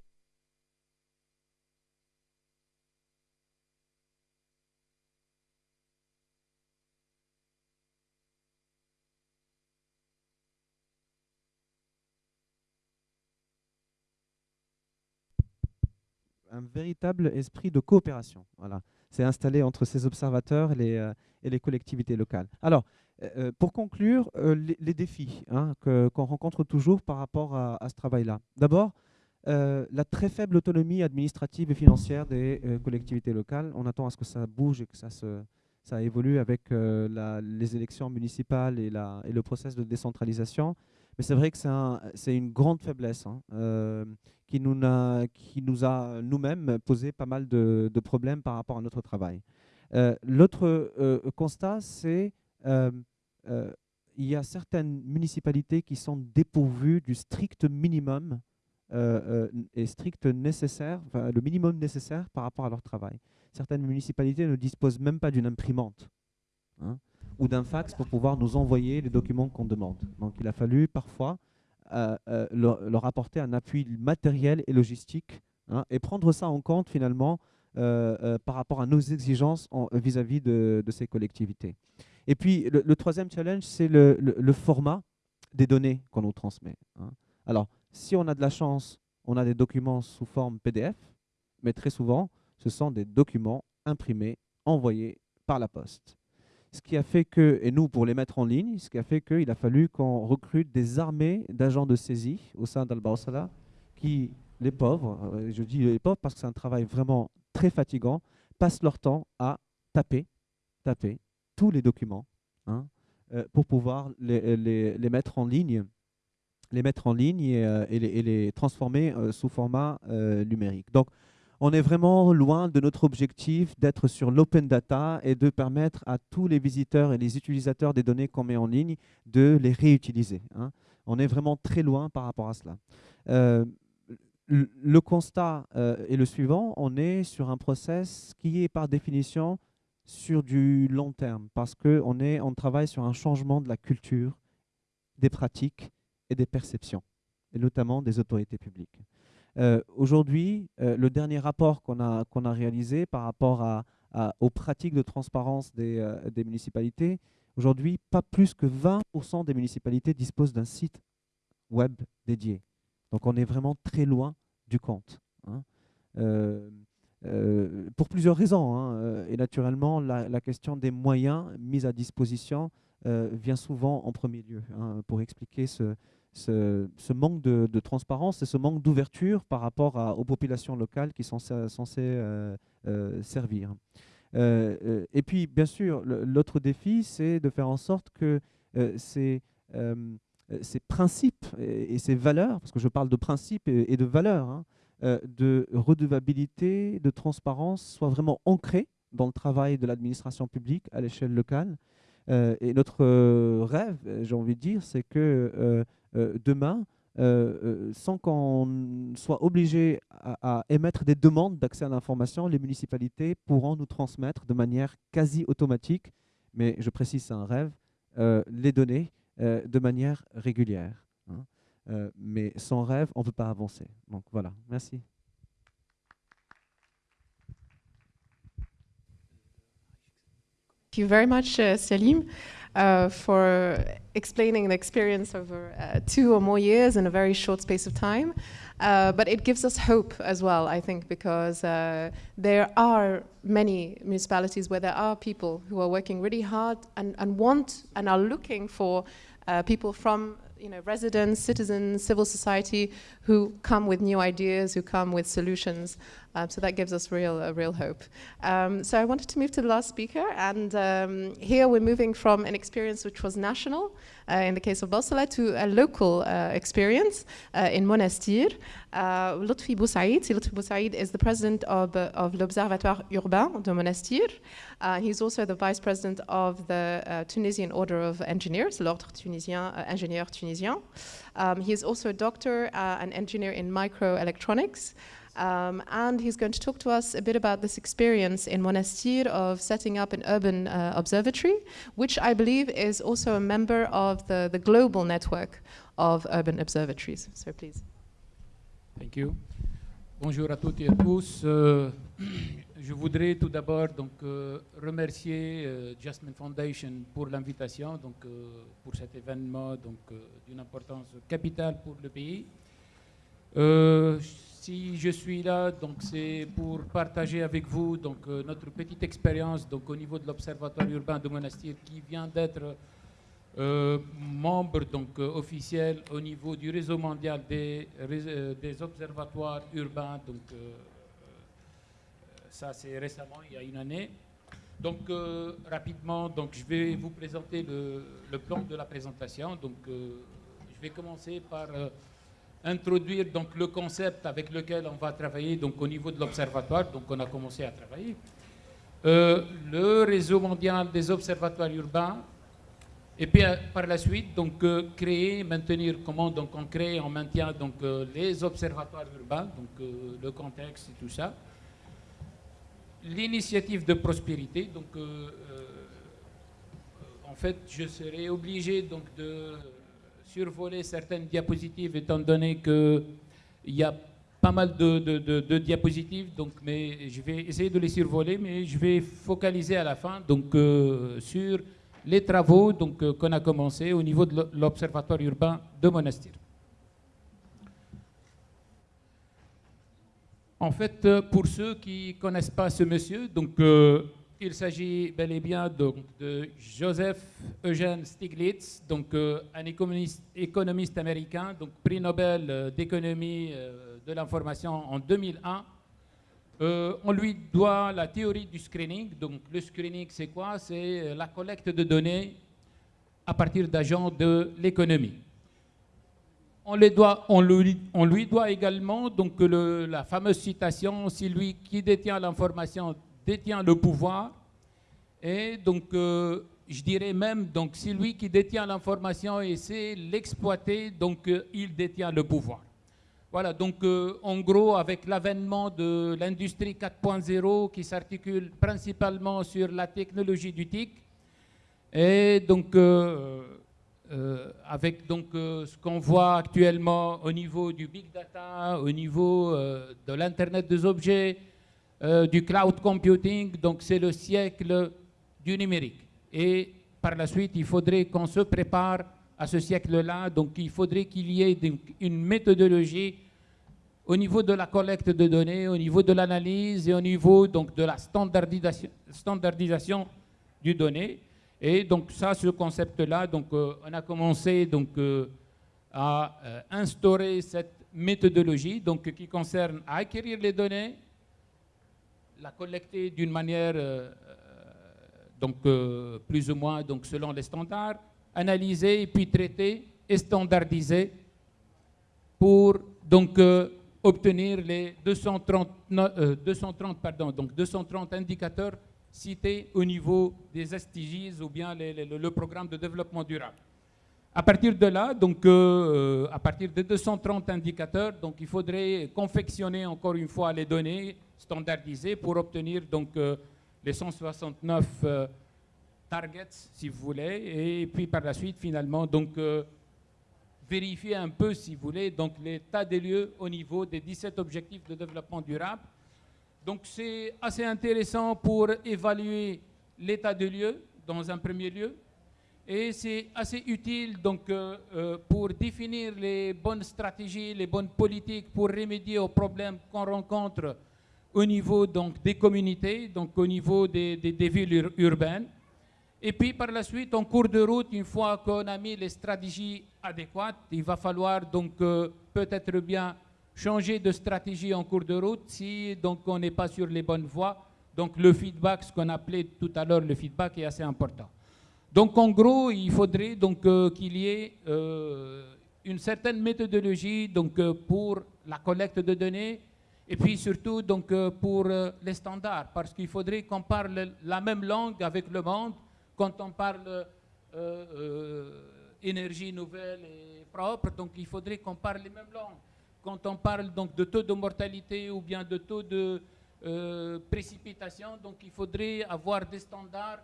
un véritable esprit de coopération. Voilà. C'est installé entre ces observateurs et les, euh, et les collectivités locales. Alors, euh, euh, pour conclure, les, défis hein, qu'on rencontre toujours par rapport à, ce travail-là. D'abord, la très faible autonomie administrative et financière des collectivités locales. On attend à ce que ça bouge et que ça, se, ça évolue avec les élections municipales et, et, le processus de décentralisation. Mais c'est vrai que c'est une grande faiblesse hein, qui, nous a, qui nous a nous-mêmes posé pas mal de, problèmes par rapport à notre travail. L'autre constat, c'est il y a certaines municipalités qui sont dépourvues du strict minimum euh, euh, et strict nécessaire, le minimum nécessaire par rapport à leur travail. Certaines municipalités ne disposent même pas d'une imprimante hein, ou d'un fax pour pouvoir nous envoyer les documents qu'on demande. Donc il a fallu parfois euh, leur, apporter un appui matériel et logistique hein, et prendre ça en compte finalement par rapport à nos exigences vis-à-vis de, ces collectivités. Et puis, le, troisième challenge, c'est le, format des données qu'on nous transmet. Hein. Alors, si on a de la chance, on a des documents sous forme PDF, mais très souvent, ce sont des documents imprimés, envoyés par la poste. Ce qui a fait que, et nous pour les mettre en ligne, ce qui a fait qu'il a fallu qu'on recrute des armées d'agents de saisie au sein dal qui, les pauvres, euh, je dis les pauvres parce que c'est un travail vraiment très fatigant, passent leur temps à taper, taper, tous les documents hein, euh, pour pouvoir les, les, mettre en ligne les mettre en ligne et, euh, les, transformer euh, sous format numérique. Donc, on est vraiment loin de notre objectif d'être sur l'open data et de permettre à tous les visiteurs et les utilisateurs des données qu'on met en ligne de les réutiliser. Hein. On est vraiment très loin par rapport à cela. le constat est le suivant, on est sur un process qui est par définition sur du long terme parce qu'on on travaille sur un changement de la culture, des pratiques et des perceptions, et notamment des autorités publiques. Euh, aujourd'hui, euh, le dernier rapport qu'on a, réalisé par rapport aux pratiques de transparence des, euh, des municipalités, aujourd'hui, pas plus que 20% des municipalités disposent d'un site web dédié. Donc on est vraiment très loin du compte. Hein. Pour plusieurs raisons. Hein, et naturellement, la, question des moyens mis à disposition vient souvent en premier lieu hein, pour expliquer ce, ce, manque de, transparence et ce manque d'ouverture par rapport aux populations locales qui sont censées servir. et puis, bien sûr, l'autre défi, c'est de faire en sorte que ces, ces principes et, ces valeurs, parce que je parle de principes et, de valeurs, hein, euh, de redevabilité, de transparence soit vraiment ancré dans le travail de l'administration publique à l'échelle locale. Euh, et notre euh, rêve, j'ai envie de dire, c'est que demain, sans qu'on soit obligé à, émettre des demandes d'accès à l'information, les municipalités pourront nous transmettre de manière quasi automatique, mais je précise c'est un rêve, les données de manière régulière. Hein. Euh, mais sans rêve, on ne peut pas avancer. Donc voilà, merci. Thank you very much, Salim, uh, for explaining the experience over uh, two or more years in a very short space of time. Uh, but it gives us hope as well, I think, because uh, there are many municipalities where there are people who are working really hard and, and want and are looking for uh, people from you know, residents, citizens, civil society who come with new ideas, who come with solutions. Um, so that gives us real, uh, real hope. Um, so I wanted to move to the last speaker, and um, here we're moving from an experience which was national, uh, in the case of Balsala, to a local uh, experience uh, in Monastir. Uh, Lutfi Boussaïd, Lutfi Boussaïd is the president of, uh, of l'Observatoire Urbain de Monastir. he's also the vice president of the Tunisian Order of Engineers, l'Ordre Tunisien, Ingénieur Tunisien. Um, he is also a doctor, an engineer in microelectronics. Um, and he's going to talk to us a bit about this experience in Monastir of setting up an urban uh, observatory, which I believe is also a member of the, the global network of urban observatories. So please. Thank you. Bonjour à toutes et à tous. Euh, je voudrais tout d'abord donc euh, remercier euh, Jasmine Foundation pour l'invitation donc euh, pour cet événement donc d'une importance capitale pour le pays. Euh, si je suis là, donc c'est pour partager avec vous euh, notre petite expérience donc au niveau de l'observatoire urbain de Monastir qui vient d'être euh, membre donc officiel au niveau du réseau mondial des, des observatoires urbains. Donc ça c'est récemment, il y a une année. Donc rapidement, donc je vais vous présenter le, le, plan de la présentation. Donc je vais commencer par introduire donc le concept avec lequel on va travailler donc au niveau de l'observatoire. Donc on a commencé à travailler. Euh, le réseau mondial des observatoires urbains, et puis euh, par la suite, donc euh, créer, maintenir comment donc on crée, on maintient donc les observatoires urbains, donc le contexte et tout ça. L'initiative de prospérité, donc en fait, je serai obligé donc de survoler certaines diapositives étant donné qu'il y a pas mal de, diapositives, donc, mais je vais essayer de les survoler, mais je vais focaliser à la fin donc, euh, sur les travaux donc, euh, qu'on a commencé au niveau de l'Observatoire urbain de Monastir. En fait, euh, pour ceux qui ne connaissent pas ce monsieur, donc, il s'agit bel et bien donc, de Joseph Eugène Stiglitz, donc, un économiste, américain, donc prix Nobel d'économie de l'information en 2001. Euh, on lui doit la théorie du screening. Donc le screening, c'est quoi? C'est la collecte de données à partir d'agents de l'économie. On, doit, on, lui, on, lui, doit également donc, la fameuse citation, si lui qui détient l'information détient le pouvoir, et donc euh, je dirais même, donc si lui qui détient l'information essaie l'exploiter, donc euh, il détient le pouvoir. Voilà, donc euh, en gros, avec l'avènement de l'industrie 4.0 qui s'articule principalement sur la technologie du TIC, et donc avec donc, ce qu'on voit actuellement au niveau du big data, au niveau de l'Internet des objets, du cloud computing, donc c'est le siècle du numérique. Et par la suite, il faudrait qu'on se prépare à ce siècle-là. Donc il faudrait qu'il y ait une méthodologie au niveau de la collecte de données, au niveau de l'analyse et au niveau donc, de la standardisation, standardisation du données. Et donc ça, ce concept-là, euh, on a commencé donc euh, à euh, instaurer cette méthodologie donc qui concerne à acquérir les données, la collecter d'une manière donc plus ou moins donc selon les standards, analyser et puis traiter et standardiser pour donc obtenir les 230, 230, euh, pardon, donc 230 indicateurs cités au niveau des SDGs ou bien le programme de développement durable. À partir de là, donc, euh, euh, à partir de 230 indicateurs, donc, il faudrait confectionner encore une fois les données standardisées pour obtenir donc, les 169 targets, si vous voulez, et puis par la suite, finalement, donc, vérifier un peu, si vous voulez, donc l'état des lieux au niveau des 17 objectifs de développement durable. Donc c'est assez intéressant pour évaluer l'état des lieux dans un premier lieu. Et c'est assez utile donc, euh, euh, pour définir les bonnes stratégies, les bonnes politiques pour remédier aux problèmes qu'on rencontre au niveau donc, des communautés, donc au niveau des, des villes urbaines. Et puis par la suite, en cours de route, une fois qu'on a mis les stratégies adéquates, il va falloir donc euh, peut-être bien changer de stratégie en cours de route si donc on n'est pas sur les bonnes voies. Donc le feedback, ce qu'on appelait tout à l'heure le feedback, est assez important. Donc en gros, il faudrait donc euh, qu'il y ait euh, une certaine méthodologie donc pour la collecte de données et puis surtout donc pour les standards, parce qu'il faudrait qu'on parle la même langue avec le monde quand on parle euh, euh, énergie nouvelle et propre, donc il faudrait qu'on parle les mêmes langues. Quand on parle donc de taux de mortalité ou bien de taux de euh, précipitation, donc il faudrait avoir des standards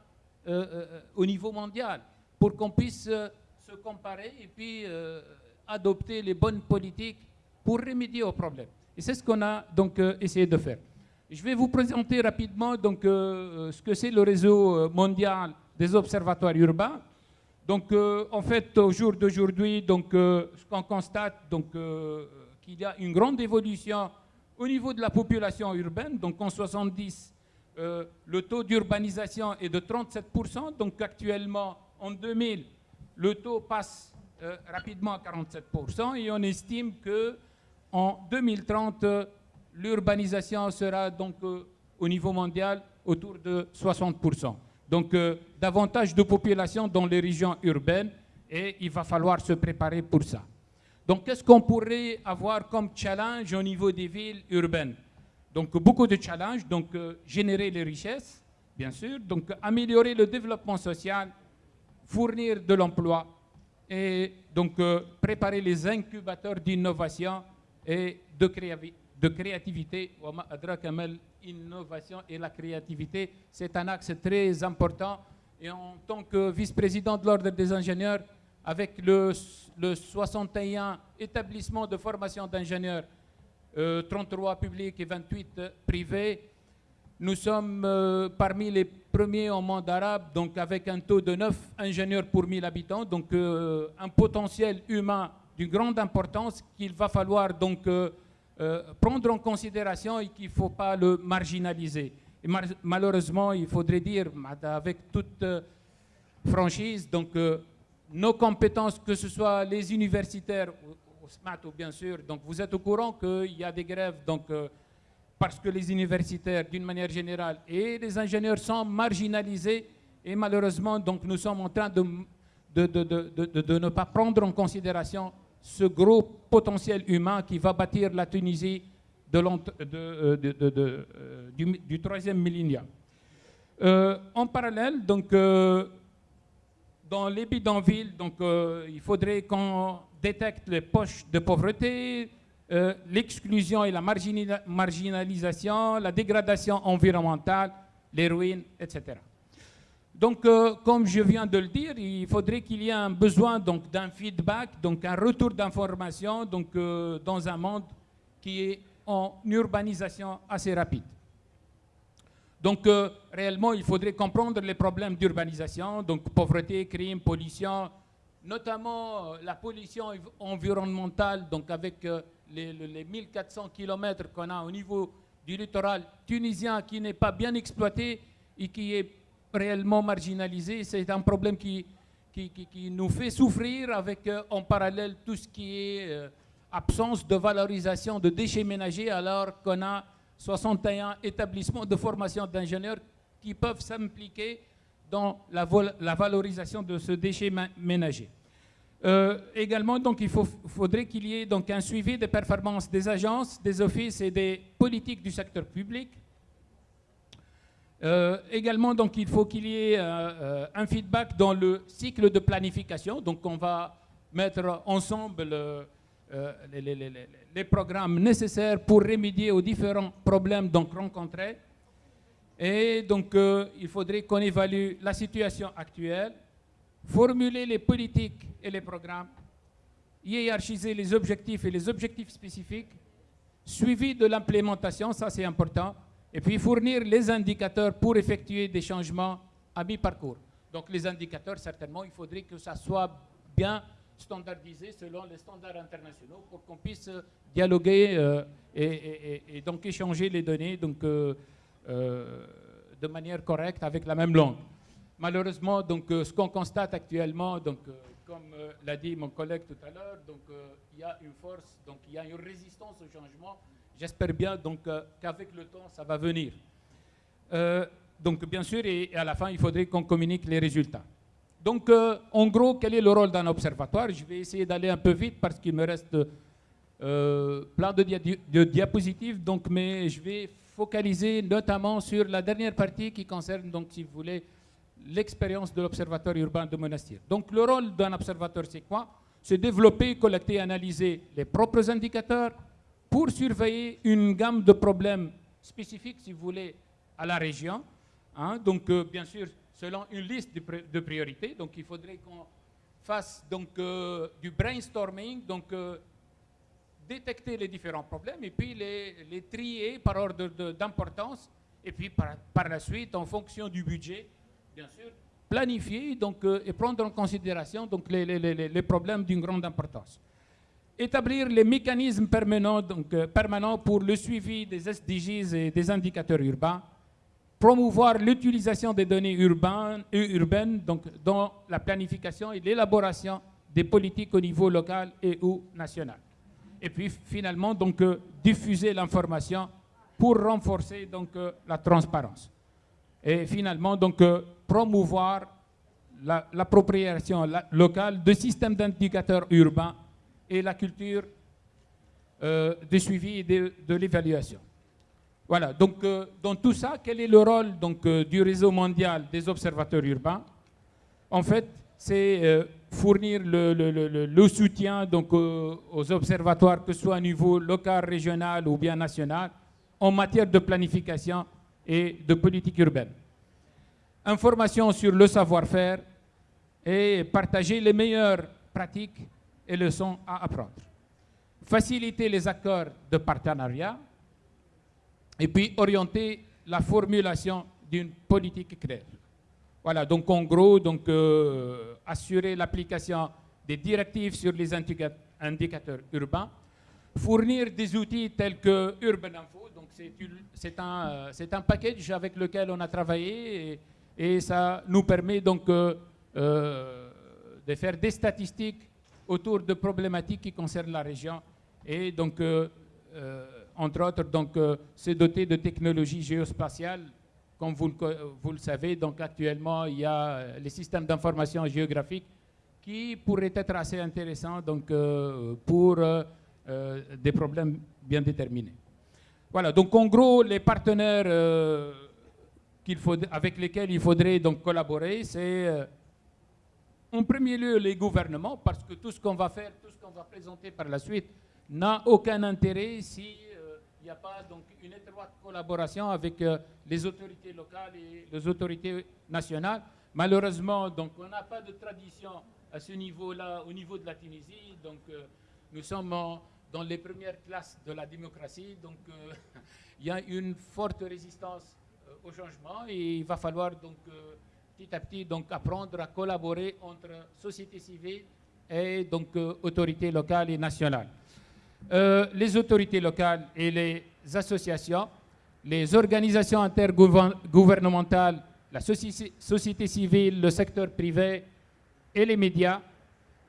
au niveau mondial pour qu'on puisse se comparer et puis adopter les bonnes politiques pour remédier aux problèmes. Et c'est ce qu'on a donc essayé de faire. Je vais vous présenter rapidement donc, ce que c'est le réseau mondial des observatoires urbains. Donc, euh, en fait, au jour d'aujourd'hui, euh, ce qu'on constate, donc, euh, qu'il y a une grande évolution au niveau de la population urbaine. Donc, en 70, le taux d'urbanisation est de 37%. Donc, actuellement, en 2000, le taux passe euh, rapidement à 47% et on estime que en 2030, l'urbanisation sera donc au niveau mondial autour de 60%. Donc davantage de population dans les régions urbaines et il va falloir se préparer pour ça. Donc qu'est-ce qu'on pourrait avoir comme challenge au niveau des villes urbaines? Donc beaucoup de challenges, donc générer les richesses, bien sûr, donc améliorer le développement social, fournir de l'emploi et donc euh, préparer les incubateurs d'innovation et de, créativité. Innovation et la créativité, c'est un axe très important. Et en tant que vice-président de l'Ordre des ingénieurs, avec le, le 61 établissements de formation d'ingénieurs, 33 euh, publics et 28 privés, nous sommes euh, parmi les premiers au monde arabe, donc avec un taux de 9 ingénieurs pour 1000 habitants, donc euh, un potentiel humain d'une grande importance qu'il va falloir donc euh, prendre en considération et qu'il ne faut pas le marginaliser. Malheureusement, il faudrait dire, avec toute franchise, donc nos compétences, que ce soit les universitaires, au, SMAT ou bien sûr, donc vous êtes au courant qu'il y a des grèves, donc parce que les universitaires, d'une manière générale, et les ingénieurs sont marginalisés et malheureusement, donc nous sommes en train de ne pas prendre en considération ce gros potentiel humain qui va bâtir la Tunisie euh, du, du, troisième millénaire. Euh, en parallèle, donc, euh, dans les bidonvilles, donc, il faudrait qu'on détecte les poches de pauvreté, euh, l'exclusion et la marginalisation, la dégradation environnementale, les ruines, etc. Donc, euh, comme je viens de le dire, il faudrait qu'il y ait un besoin d'un feedback, donc un retour d'information donc, euh, dans un monde qui est en urbanisation assez rapide. Donc, réellement, il faudrait comprendre les problèmes d'urbanisation, donc pauvreté, crime, pollution, notamment la pollution environnementale, donc avec les, 1400 km qu'on a au niveau du littoral tunisien qui n'est pas bien exploité et qui est réellement marginalisé, c'est un problème qui, qui, nous fait souffrir avec euh, en parallèle tout ce qui est euh, absence de valorisation de déchets ménagers alors qu'on a 61 établissements de formation d'ingénieurs qui peuvent s'impliquer dans la, la, valorisation de ce déchet ménager. Euh, également, donc, il faudrait qu'il y ait donc, un suivi des performances des agences, des offices et des politiques du secteur public. Euh, également, donc, il faut qu'il y ait euh, un feedback dans le cycle de planification. Donc, on va mettre ensemble les, les, les, programmes nécessaires pour remédier aux différents problèmes donc, rencontrés. Et donc, il faudrait qu'on évalue la situation actuelle, formuler les politiques et les programmes, hiérarchiser les objectifs et les objectifs spécifiques, suivi de l'implémentation, ça c'est important, et puis fournir les indicateurs pour effectuer des changements à mi-parcours. Donc les indicateurs, certainement, il faudrait que ça soit bien standardisé selon les standards internationaux pour qu'on puisse dialoguer euh, et, donc échanger les données donc, euh, euh, de manière correcte avec la même langue. Malheureusement, donc, euh, ce qu'on constate actuellement, donc, euh, comme euh, l'a dit mon collègue tout à l'heure, il y a une force, donc il y a une résistance au changement. J'espère bien donc qu'avec le temps, ça va venir. donc bien sûr, et, à la fin, il faudrait qu'on communique les résultats. Donc, en gros, quel est le rôle d'un observatoire? Je vais essayer d'aller un peu vite parce qu'il me reste plein de, de, diapositives, donc, mais je vais focaliser notamment sur la dernière partie qui concerne, donc, si vous voulez, l'expérience de l'Observatoire urbain de Monastir. Donc le rôle d'un observateur, c'est quoi? C'est développer, collecter, analyser les propres indicateurs pour surveiller une gamme de problèmes spécifiques, si vous voulez, à la région. Hein. donc euh, bien sûr, selon une liste de, priorités. Donc il faudrait qu'on fasse donc, euh, du brainstorming, donc euh, détecter les différents problèmes et puis les, trier par ordre d'importance et puis par, la suite, en fonction du budget, bien sûr, planifier donc, et prendre en considération donc, les problèmes d'une grande importance. Établir les mécanismes euh, permanents pour le suivi des SDGs et des indicateurs urbains. promouvoir l'utilisation des données urbaines, urbaines dans la planification et l'élaboration des politiques au niveau local et ou national. Et puis finalement, donc, diffuser l'information pour renforcer donc, la transparence. Et finalement, donc, promouvoir l'appropriation locale de systèmes d'indicateurs urbains et la culture euh, de suivi et de, l'évaluation. Voilà, donc euh, dans tout ça, quel est le rôle donc, euh, du réseau mondial des observateurs urbains? En fait, c'est fournir le, soutien donc, aux observatoires, que ce soit à niveau local, régional ou bien national, en matière de planification et de politique urbaine. Information sur le savoir-faire et partager les meilleures pratiques et leçons à apprendre. Faciliter les accords de partenariat et puis orienter la formulation d'une politique claire. Voilà, donc en gros, donc, euh, assurer l'application des directives sur les indicateurs urbains, fournir des outils tels que Urban Info, donc c'est un, euh, un package avec lequel on a travaillé et, ça nous permet donc euh, de faire des statistiques autour de problématiques qui concernent la région et donc, euh, euh, entre autres, donc, euh, se doter de technologies géospatiales. Comme vous le, savez, donc actuellement, il y a les systèmes d'information géographique qui pourraient être assez intéressants donc, pour des problèmes bien déterminés. Voilà, donc en gros, les partenaires faut, avec lesquels il faudrait donc collaborer, c'est en premier lieu les gouvernements, parce que tout ce qu'on va faire, tout ce qu'on va présenter par la suite n'a aucun intérêt si euh, il n'y a pas donc une étroite collaboration avec euh, les autorités locales et les autorités nationales. Malheureusement, donc on n'a pas de tradition à ce niveau-là, au niveau de la Tunisie. Donc euh, nous sommes dans les premières classes de la démocratie. Donc il y a une forte résistance au changement et il va falloir donc petit à petit donc, apprendre à collaborer entre société civile et donc, euh, autorités locales et nationales. Euh, les autorités locales et les associations, les organisations intergouvernementales, la société civile, le secteur privé et les médias,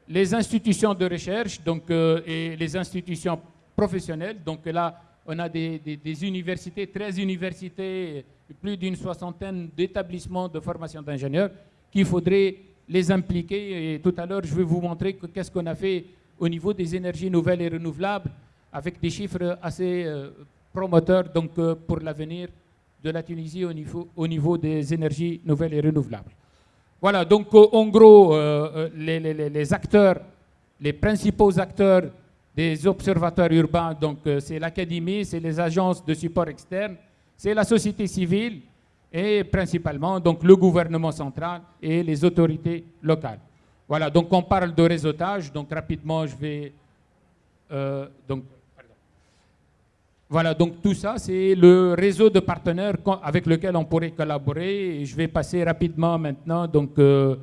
les institutions de recherche donc, euh, et les institutions professionnelles. Donc là, on a des, des universités, 13 universités plus d'une soixantaine d'établissements de formation d'ingénieurs qu'il faudrait les impliquer. Et tout à l'heure, je vais vous montrer qu'est-ce qu'on a fait au niveau des énergies nouvelles et renouvelables avec des chiffres assez euh, promoteurs donc, euh, pour l'avenir de la Tunisie au niveau, au niveau des énergies nouvelles et renouvelables. Voilà, donc euh, en gros, les, les, les, acteurs, les principaux acteurs des observatoires urbains, donc c'est l'académie, c'est les agences de support externe, c'est la société civile et principalement donc, le gouvernement central et les autorités locales. Voilà, donc on parle de réseautage, donc rapidement je vais... Euh, donc, voilà, donc tout ça, c'est le réseau de partenaires avec lequel on pourrait collaborer. Je vais passer rapidement maintenant donc, euh,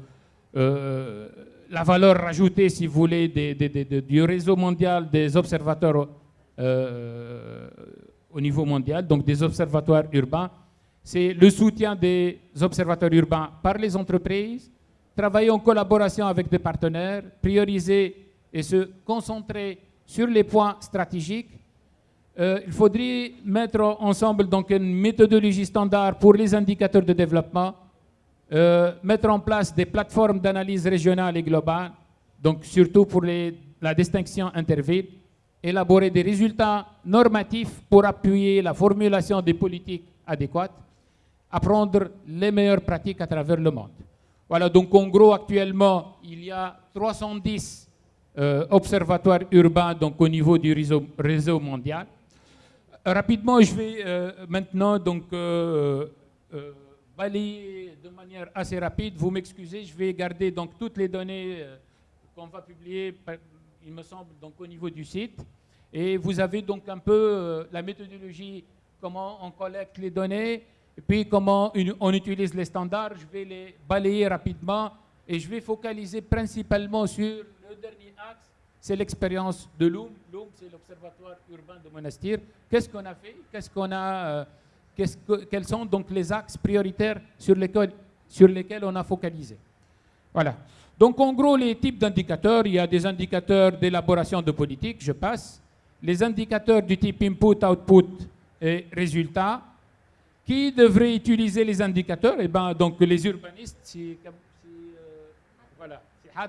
euh, la valeur rajoutée, si vous voulez, du réseau mondial des observateurs au niveau mondial, donc des observatoires urbains, c'est le soutien des observatoires urbains par les entreprises, travailler en collaboration avec des partenaires, prioriser et se concentrer sur les points stratégiques. Euh, il faudrait mettre ensemble donc une méthodologie standard pour les indicateurs de développement, euh, mettre en place des plateformes d'analyse régionale et globale, donc surtout pour la distinction interville, élaborer des résultats normatifs pour appuyer la formulation des politiques adéquates, apprendre les meilleures pratiques à travers le monde. Voilà, donc en gros, actuellement, il y a 310 euh, observatoires urbains donc, au niveau du réseau, mondial. rapidement, je vais euh, maintenant donc, euh, balayer de manière assez rapide. Vous m'excusez, je vais garder donc, toutes les données qu'on va publier il me semble, donc au niveau du site. Et vous avez donc un peu euh, la méthodologie, comment on collecte les données, et puis comment on utilise les standards. Je vais les balayer rapidement et je vais focaliser principalement sur le dernier axe, c'est l'expérience de Loum. Loum, c'est l'Observatoire urbain de Monastir. Qu'est-ce qu'on a fait? Qu'est-ce a euh, quels sont donc les axes prioritaires sur lesquels on a focalisé? Voilà. Donc en gros, les types d'indicateurs, il y a des indicateurs d'élaboration de politique, je passe, les indicateurs du type input, output et résultat. Qui devrait utiliser les indicateurs? Eh ben, donc les urbanistes, si, euh, voilà,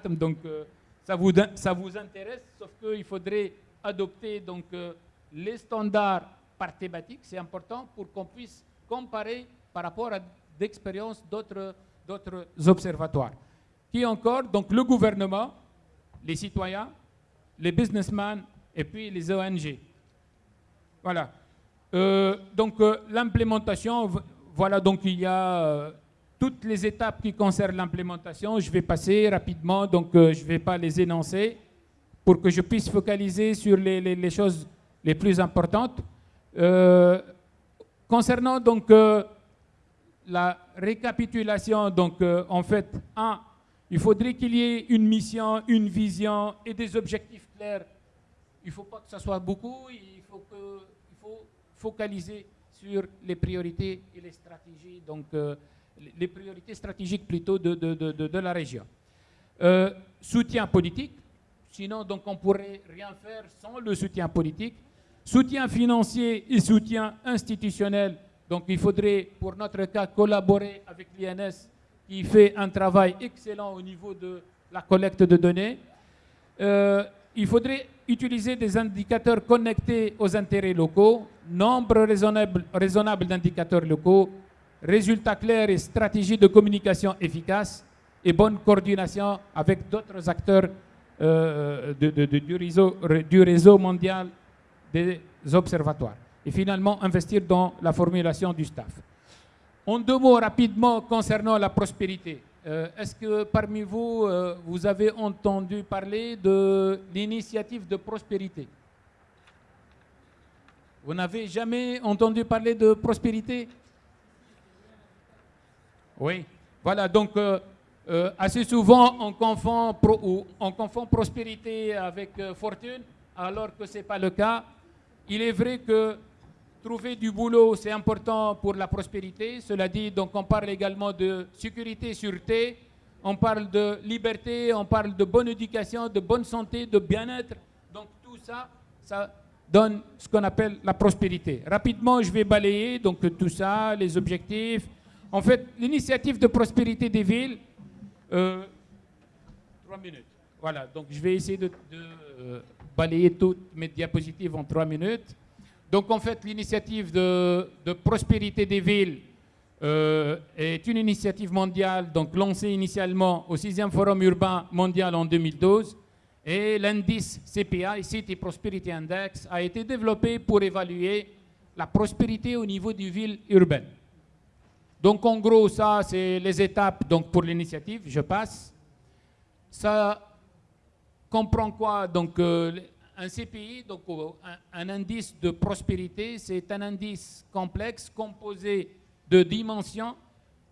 donc euh, ça, vous, ça vous intéresse, sauf qu'il faudrait adopter donc, euh, les standards par thématique, c'est important pour qu'on puisse comparer par rapport à d'expériences d'autres observatoires. Qui encore? Donc le gouvernement, les citoyens, les businessmen et puis les ONG. Voilà. Euh, donc euh, l'implémentation, voilà, donc il y a euh, toutes les étapes qui concernent l'implémentation. Je vais passer rapidement, donc je ne vais pas les énoncer pour que je puisse focaliser sur les, les choses les plus importantes. concernant donc la récapitulation, donc en fait, un, il faudrait qu'il y ait une mission, une vision et des objectifs clairs il ne faut pas que ça soit beaucoup, il faut, focaliser sur les priorités et les stratégies, donc euh, les priorités stratégiques plutôt de, la région. Euh, soutien politique, sinon donc on pourrait rien faire sans le soutien politique. Soutien financier et soutien institutionnel, donc il faudrait pour notre cas collaborer avec l'INS qui fait un travail excellent au niveau de la collecte de données. Euh, il faudrait utiliser des indicateurs connectés aux intérêts locaux, nombre raisonnable, d'indicateurs locaux, résultats clairs et stratégies de communication efficaces et bonne coordination avec d'autres acteurs euh, du réseau mondial des observatoires. Et finalement, investir dans la formulation du staff. En deux mots rapidement concernant la prospérité. Euh, est-ce que parmi vous, euh, vous avez entendu parler de l'initiative de prospérité? Vous n'avez jamais entendu parler de prospérité? Oui. Voilà, donc euh, assez souvent on confond, on confond prospérité avec fortune, alors que ce n'est pas le cas. Il est vrai que Trouver du boulot, c'est important pour la prospérité. Cela dit, donc on parle également de sécurité, sûreté, on parle de liberté, on parle de bonne éducation, de bonne santé, de bien-être. Donc tout ça, ça donne ce qu'on appelle la prospérité. Rapidement, je vais balayer donc tout ça, les objectifs. En fait, l'initiative de prospérité des villes, euh, trois minutes. Voilà, donc je vais essayer de, euh, balayer toutes mes diapositives en trois minutes. Donc en fait, l'initiative de, prospérité des villes euh, est une initiative mondiale donc lancée initialement au 6e Forum urbain mondial en 2012 et l'indice CPI, City Prosperity Index, a été développé pour évaluer la prospérité au niveau des villes urbaines. Donc en gros, ça c'est les étapes donc, pour l'initiative, je passe. Ça comprend quoi? Donc euh, un CPI, donc un, indice de prospérité, c'est un indice complexe composé de dimensions.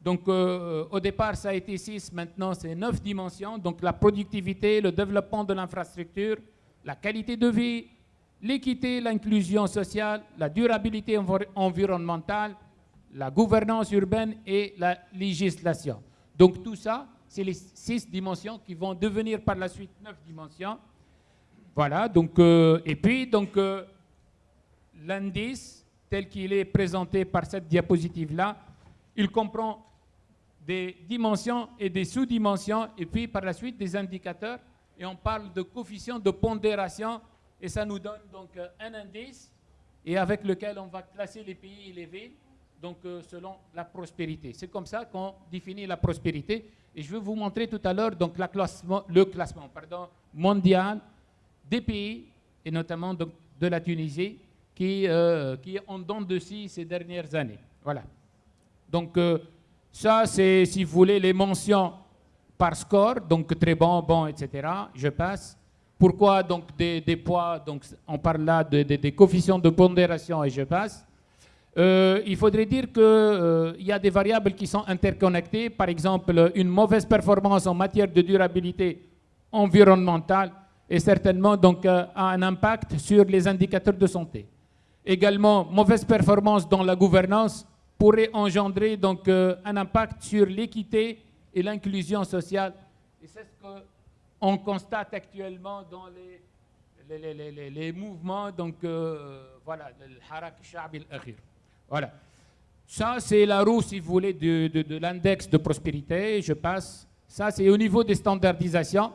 Donc euh, au départ, ça a été 6, maintenant c'est 9 dimensions. Donc la productivité, le développement de l'infrastructure, la qualité de vie, l'équité, l'inclusion sociale, la durabilité environnementale, la gouvernance urbaine et la législation. Donc tout ça, c'est les 6 dimensions qui vont devenir par la suite 9 dimensions. Voilà, donc, euh, et puis, donc, euh, l'indice, tel qu'il est présenté par cette diapositive-là, il comprend des dimensions et des sous-dimensions, et puis par la suite des indicateurs, et on parle de coefficient de pondération, et ça nous donne donc euh, un indice, et avec lequel on va classer les pays et les villes, donc selon la prospérité. C'est comme ça qu'on définit la prospérité, et je vais vous montrer tout à l'heure donc le classement mondial des pays, et notamment de la Tunisie, qui, euh, qui donné de si ces dernières années. Voilà. Donc, euh, ça, c'est, si vous voulez, les mentions par score, donc très bon, bon, etc. Je passe. Pourquoi donc des, poids Donc, on parle là de, des coefficients de pondération et je passe. Euh, il faudrait dire qu'il y a des variables qui sont interconnectées. Par exemple, une mauvaise performance en matière de durabilité environnementale et certainement donc, euh, a un impact sur les indicateurs de santé. Également, mauvaise performance dans la gouvernance pourrait engendrer donc euh, un impact sur l'équité et l'inclusion sociale. Et c'est ce qu'on constate actuellement dans les, les, les, les, les mouvements, donc euh, voilà, le Harak Shabi al-Akhir. Voilà. Ça, c'est la roue, si vous voulez, de, de, de l'index de prospérité. Je passe. Ça, c'est au niveau des standardisations.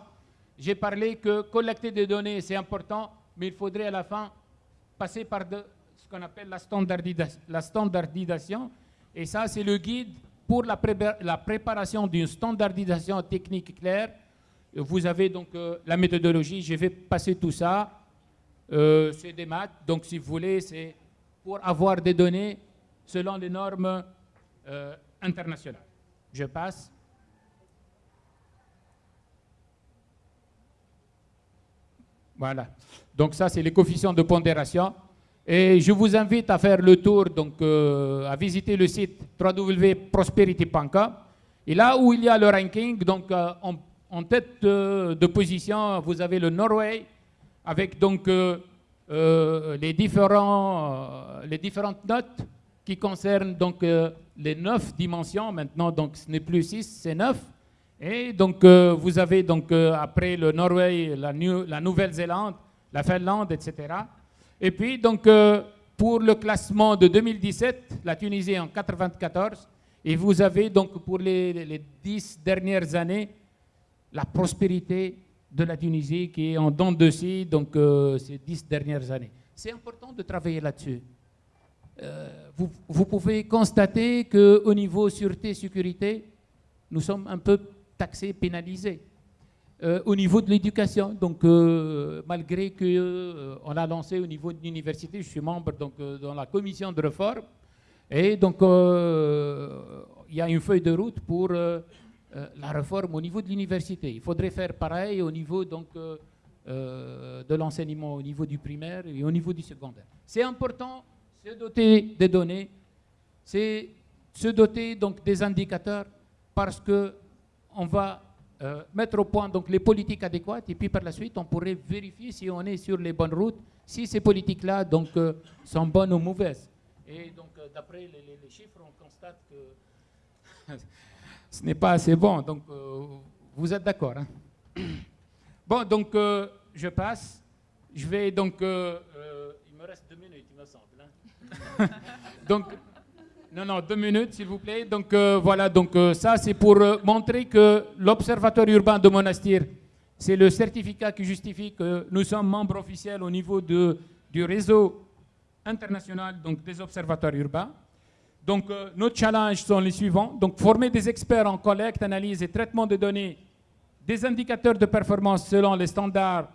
J'ai parlé que collecter des données, c'est important, mais il faudrait à la fin passer par ce qu'on appelle la, standardisa la standardisation. Et ça, c'est le guide pour la préparation d'une standardisation technique claire. Vous avez donc euh, la méthodologie, je vais passer tout ça. Euh, c'est des maths, donc si vous voulez, c'est pour avoir des données selon les normes euh, internationales. Je passe. Voilà. Donc ça, c'est les coefficients de pondération. Et je vous invite à faire le tour, donc euh, à visiter le site www.prosperity.com. Et là où il y a le ranking, donc euh, en, tête de, de, position, vous avez le Norway, avec donc euh, les, différents, différentes notes qui concernent donc les neuf dimensions. Maintenant, donc ce n'est plus six, c'est neuf. Et donc, euh, vous avez donc, euh, après le Norvège, la, la Nouvelle-Zélande, la Finlande, etc. Et puis, donc, euh, pour le classement de 2017, la Tunisie en 94. Et vous avez donc, pour les, les dix dernières années, la prospérité de la Tunisie qui est en dents de scie, donc, ces dix dernières années. C'est important de travailler là-dessus. Vous, vous, pouvez constater qu'au niveau sûreté-sécurité, nous sommes un peu taxé, pénalisé. Euh, au niveau de l'éducation, donc euh, malgré qu'on euh, a lancé au niveau de l'université, je suis membre donc, dans la commission de réforme, et donc il y a une feuille de route pour la réforme au niveau de l'université. Il faudrait faire pareil au niveau donc, de l'enseignement, au niveau du primaire et au niveau du secondaire. C'est important, se doter des données, c'est se doter donc, des indicateurs parce que on va euh, mettre au point donc, les politiques adéquates et puis par la suite, on pourrait vérifier si on est sur les bonnes routes, si ces politiques-là donc, euh, sont bonnes ou mauvaises. Et donc, euh, d'après les, chiffres, on constate que ce n'est pas assez bon. Donc, vous êtes d'accord hein? Bon, donc, je passe. Je vais donc... il me reste deux minutes, il me semble. Hein? donc, non, non, deux minutes, s'il vous plaît. Donc euh, voilà, donc euh, ça c'est pour euh, montrer que l'Observatoire urbain de Monastir, c'est le certificat qui justifie que nous sommes membres officiels au niveau de, du réseau international donc, des observatoires urbains. Donc nos challenges sont les suivants. Donc former des experts en collecte, analyse et traitement de données, des indicateurs de performance selon les standards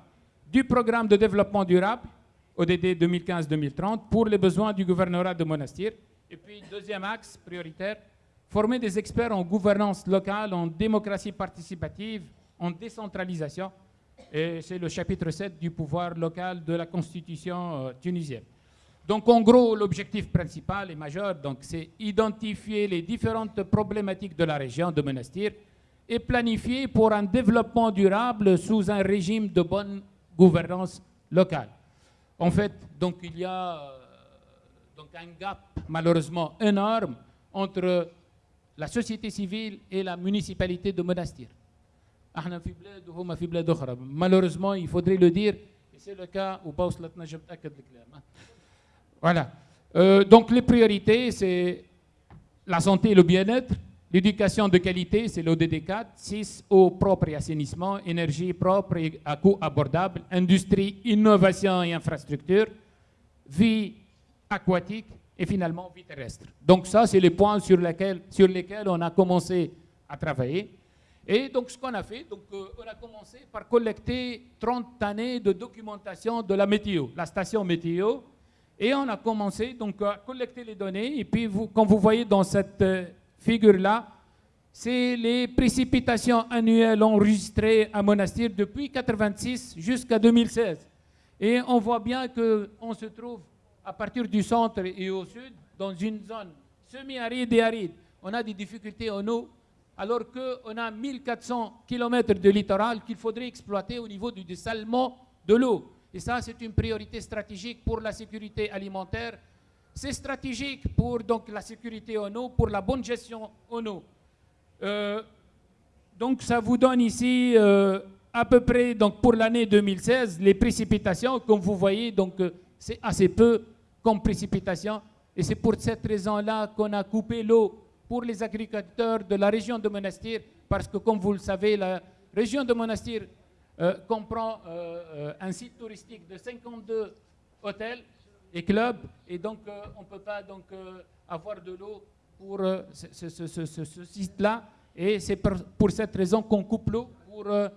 du programme de développement durable, ODD 2015-2030, pour les besoins du gouvernorat de Monastir. Et puis, deuxième axe prioritaire, former des experts en gouvernance locale, en démocratie participative, en décentralisation. Et c'est le chapitre 7 du pouvoir local de la Constitution euh, tunisienne. Donc, en gros, l'objectif principal et majeur, c'est identifier les différentes problématiques de la région de Monastir et planifier pour un développement durable sous un régime de bonne gouvernance locale. En fait, donc, il y a donc un gap malheureusement énorme entre la société civile et la municipalité de Monastir. Malheureusement, il faudrait le dire, et c'est le cas où Voilà. Euh, donc les priorités, c'est la santé et le bien-être, l'éducation de qualité, c'est l'ODD 4, 6, eau propre et assainissement, énergie propre et à coût abordable, industrie, innovation et infrastructure, vie aquatique et finalement vie terrestre. Donc ça, c'est les points sur lesquels, sur lesquels on a commencé à travailler. Et donc ce qu'on a fait, donc, euh, on a commencé par collecter 30 années de documentation de la météo, la station météo, et on a commencé donc à collecter les données. Et puis, vous, comme vous voyez dans cette euh, figure-là, c'est les précipitations annuelles enregistrées à Monastir depuis 1986 jusqu'à 2016. Et on voit bien qu'on se trouve à partir du centre et au sud, dans une zone semi-aride et aride, on a des difficultés en eau, alors qu'on a 1400 km de littoral qu'il faudrait exploiter au niveau du dessalement de l'eau. Et ça, c'est une priorité stratégique pour la sécurité alimentaire. C'est stratégique pour donc, la sécurité en eau, pour la bonne gestion en eau. Euh, donc ça vous donne ici euh, à peu près donc pour l'année 2016 les précipitations comme vous voyez donc euh, c'est assez peu comme précipitations et c'est pour cette raison-là qu'on a coupé l'eau pour les agriculteurs de la région de Monastir parce que comme vous le savez la région de Monastir comprend un site touristique de 52 hôtels et clubs et donc on ne peut pas donc avoir de l'eau pour ce, site-là et c'est pour, cette raison qu'on coupe l'eau pour euh,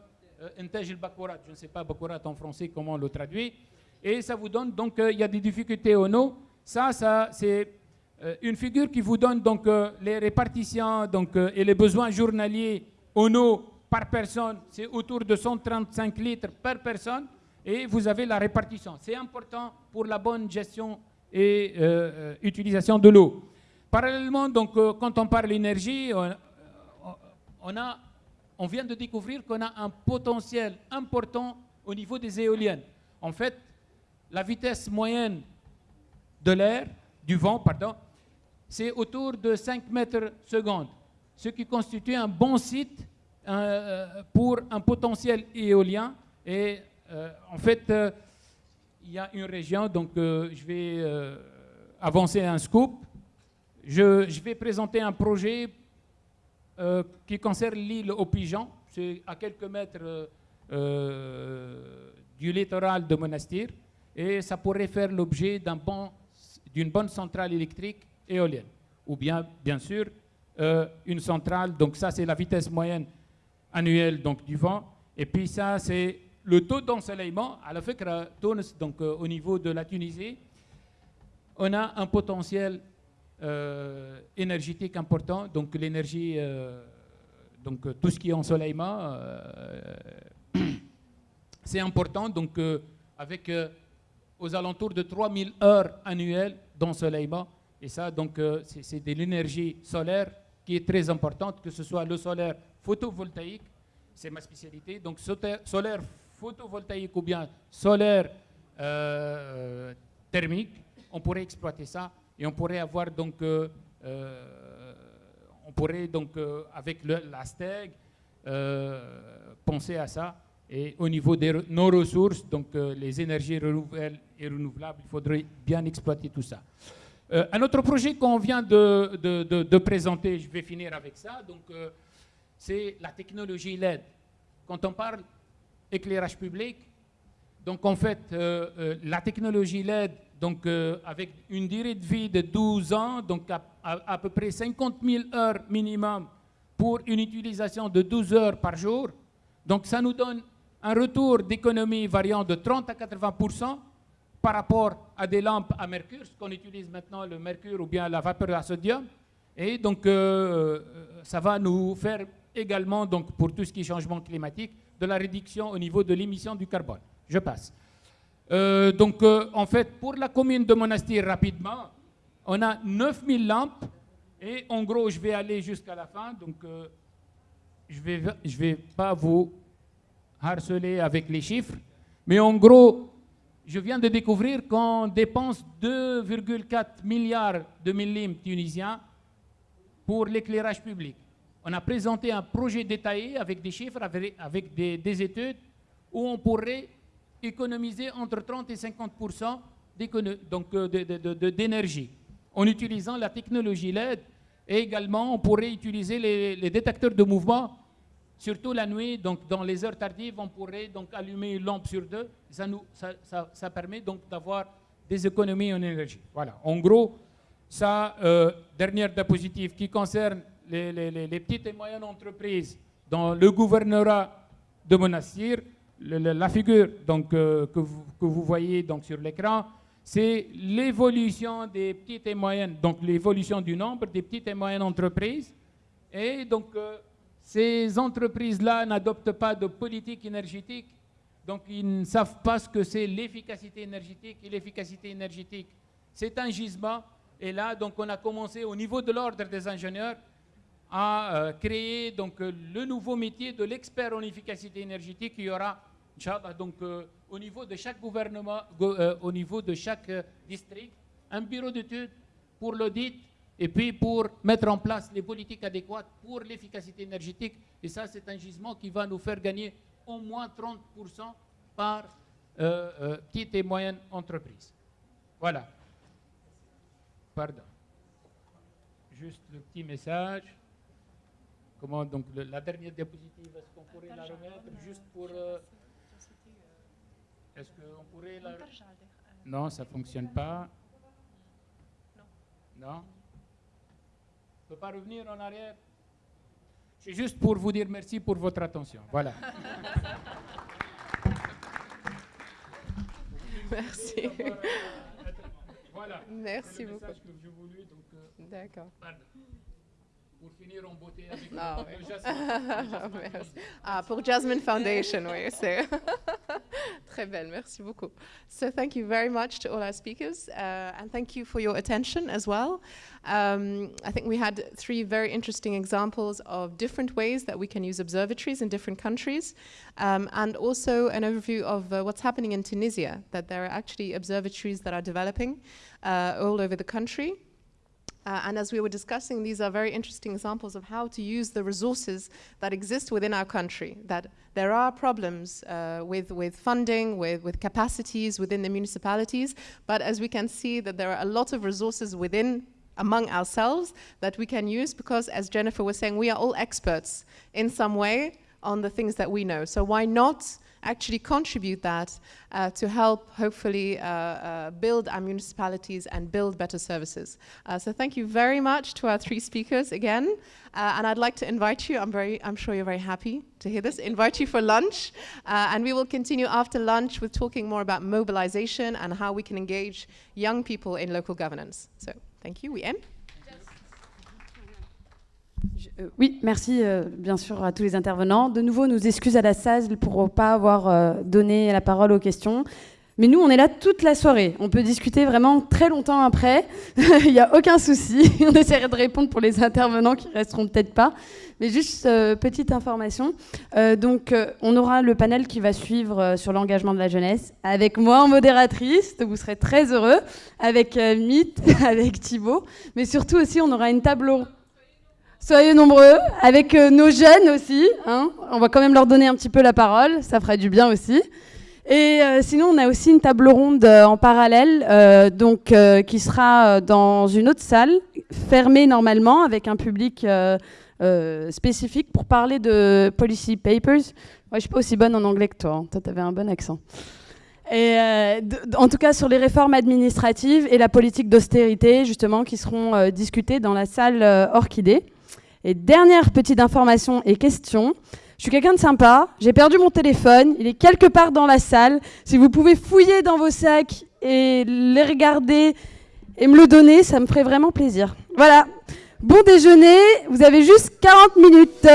Intej el Bakorat. Je ne sais pas Bakorat en français comment on le traduit. Et ça vous donne donc, euh, il y a des difficultés en eau. Ça, ça c'est euh, une figure qui vous donne donc les répartitions donc, et les besoins journaliers en eau par personne. C'est autour de 135 litres par personne. Et vous avez la répartition. C'est important pour la bonne gestion et utilisation de l'eau. Parallèlement, donc, quand on parle d'énergie, on, a, on vient de découvrir qu'on a un potentiel important au niveau des éoliennes. En fait, la vitesse moyenne de l'air, du vent, pardon, c'est autour de 5 mètres secondes, ce qui constitue un bon site euh, pour un potentiel éolien. Et euh, en fait, euh, il y a une région, donc je vais avancer un scoop. Je, je, vais présenter un projet qui concerne l'île aux pigeons. C'est à quelques mètres du littoral de Monastir. Et ça pourrait faire l'objet d'une bon, bonne centrale électrique éolienne. Ou bien, bien sûr, une centrale, donc ça c'est la vitesse moyenne annuelle donc, du vent. Et puis ça c'est le taux d'ensoleillement. À la fin, donc au niveau de la Tunisie, on a un potentiel euh, énergétique important, donc l'énergie, euh, donc tout ce qui est ensoleillement, euh, c'est important, donc avec aux alentours de 3000 heures annuelles d'ensoleillement, et ça, donc c'est de l'énergie solaire qui est très importante, que ce soit le solaire photovoltaïque, c'est ma spécialité, donc solaire photovoltaïque ou bien solaire thermique, on pourrait exploiter ça et on pourrait avoir donc, euh, euh, on pourrait donc euh, avec le, la penser à ça. Et au niveau de nos ressources, donc les énergies renouvelables il faudrait bien exploiter tout ça. un autre projet qu'on vient de, présenter, je vais finir avec ça, donc c'est la technologie LED. Quand on parle éclairage public, donc en fait, la technologie LED donc euh, avec une durée de vie de 12 ans, donc à, peu près 50 000 heures minimum pour une utilisation de 12 heures par jour. Donc ça nous donne un retour d'économie variant de 30 à 80% par rapport à des lampes à mercure, ce qu'on utilise maintenant, le mercure ou bien la vapeur à sodium. Et donc, euh, euh, ça va nous faire également, donc, pour tout ce qui est changement climatique, de la réduction au niveau de l'émission du carbone. Je passe. Euh, donc, en fait, pour la commune de Monastir, rapidement, on a 9000 lampes. Et en gros, je vais aller jusqu'à la fin. Donc, je ne vais, je vais pas vous harceler avec les chiffres. Mais en gros, je viens de découvrir qu'on dépense 2,4 milliards de millimètres tunisiens pour l'éclairage public. On a présenté un projet détaillé avec des chiffres, avec, des, des études, où on pourrait économiser entre 30 et 50 euh, d'énergie en utilisant la technologie LED et également on pourrait utiliser les, détecteurs de mouvement surtout la nuit donc dans les heures tardives on pourrait donc allumer une lampe sur deux ça nous ça, ça, permet donc d'avoir des économies en énergie voilà en gros ça euh, dernière diapositive qui concerne les, les, petites et moyennes entreprises dans le gouvernorat de Monastir la figure donc, euh, que, vous, voyez donc, sur l'écran, c'est l'évolution des petites et moyennes, donc l'évolution du nombre des petites et moyennes entreprises. Et donc, euh, ces entreprises-là n'adoptent pas de politique énergétique, donc ils ne savent pas ce que c'est l'efficacité énergétique. Et l'efficacité énergétique, c'est un gisement. Et là, donc, on a commencé au niveau de l'ordre des ingénieurs à euh, créer donc, le nouveau métier de l'expert en efficacité énergétique. Il y aura donc euh, au niveau de chaque gouvernement, go- euh, au niveau de chaque euh, district, un bureau d'études pour l'audit et puis pour mettre en place les politiques adéquates pour l'efficacité énergétique. Et ça, c'est un gisement qui va nous faire gagner au moins 30% par euh, euh, petites et moyennes entreprises. Voilà. Pardon. Juste le petit message. Comment donc le- la dernière diapositive, est-ce qu'on pourrait la remettre juste pour. euh, est-ce qu'on pourrait la. Non, ça ne fonctionne pas. Non? Ne peut pas revenir en arrière. C'est juste pour vous dire merci pour votre attention. Voilà. Merci. Voilà. Merci beaucoup. euh, D'accord. Pour finir en beauté avec Ah, le, ouais. le jasmin, le jasmin Merci. qui- Ah, pour Jasmine Foundation, oui, c'est très belle. Merci beaucoup. So thank you very much to all our speakers, uh, and thank you for your attention as well. Um, I think we had three very interesting examples of different ways that we can use observatories in different countries, um, and also an overview of uh, what's happening in Tunisia. That there are actually observatories that are developing uh, all over the country. Uh, and as we were discussing, these are very interesting examples of how to use the resources that exist within our country. That there are problems uh, with, with funding, with, with capacities within the municipalities, but as we can see, that there are a lot of resources within among ourselves that we can use because, as Jennifer was saying, we are all experts in some way on the things that we know. So why not actually contribute that uh, to help hopefully uh, uh, build our municipalities and build better services. Uh, so thank you very much to our three speakers again. And I'd like to invite you, I'm, very, I'm sure you're very happy to hear this, invite you for lunch. And we will continue after lunch with talking more about mobilization and how we can engage young people in local governance. So thank you, we end. Euh, oui, merci euh, bien sûr à tous les intervenants. De nouveau, nous excuses à la salle pour ne pas avoir euh, donné la parole aux questions. Mais nous, on est là toute la soirée. On peut discuter vraiment très longtemps après. Il n'y a aucun souci. On essaierait de répondre pour les intervenants qui resteront peut-être pas. Mais juste petite information. Donc, on aura le panel qui va suivre sur l'engagement de la jeunesse avec moi en modératrice. Donc, vous serez très heureux. Avec Mythe, avec Thibaut. Mais surtout aussi, on aura une table ronde. Soyez nombreux, avec euh, nos jeunes aussi. hein. On va quand même leur donner un petit peu la parole, ça fera du bien aussi. Et euh, sinon, on a aussi une table ronde euh, en parallèle, euh, donc euh, qui sera euh, dans une autre salle, fermée normalement, avec un public spécifique pour parler de policy papers. Moi, je suis pas aussi bonne en anglais que toi. hein. Toi, tu avais un bon accent. Et en tout cas sur les réformes administratives et la politique d'austérité, justement, qui seront discutées dans la salle Orchidée. Et dernière petite information et question. Je suis quelqu'un de sympa, j'ai perdu mon téléphone, il est quelque part dans la salle. Si vous pouvez fouiller dans vos sacs et les regarder et me le donner, ça me ferait vraiment plaisir. Voilà. Bon déjeuner, vous avez juste 40 minutes.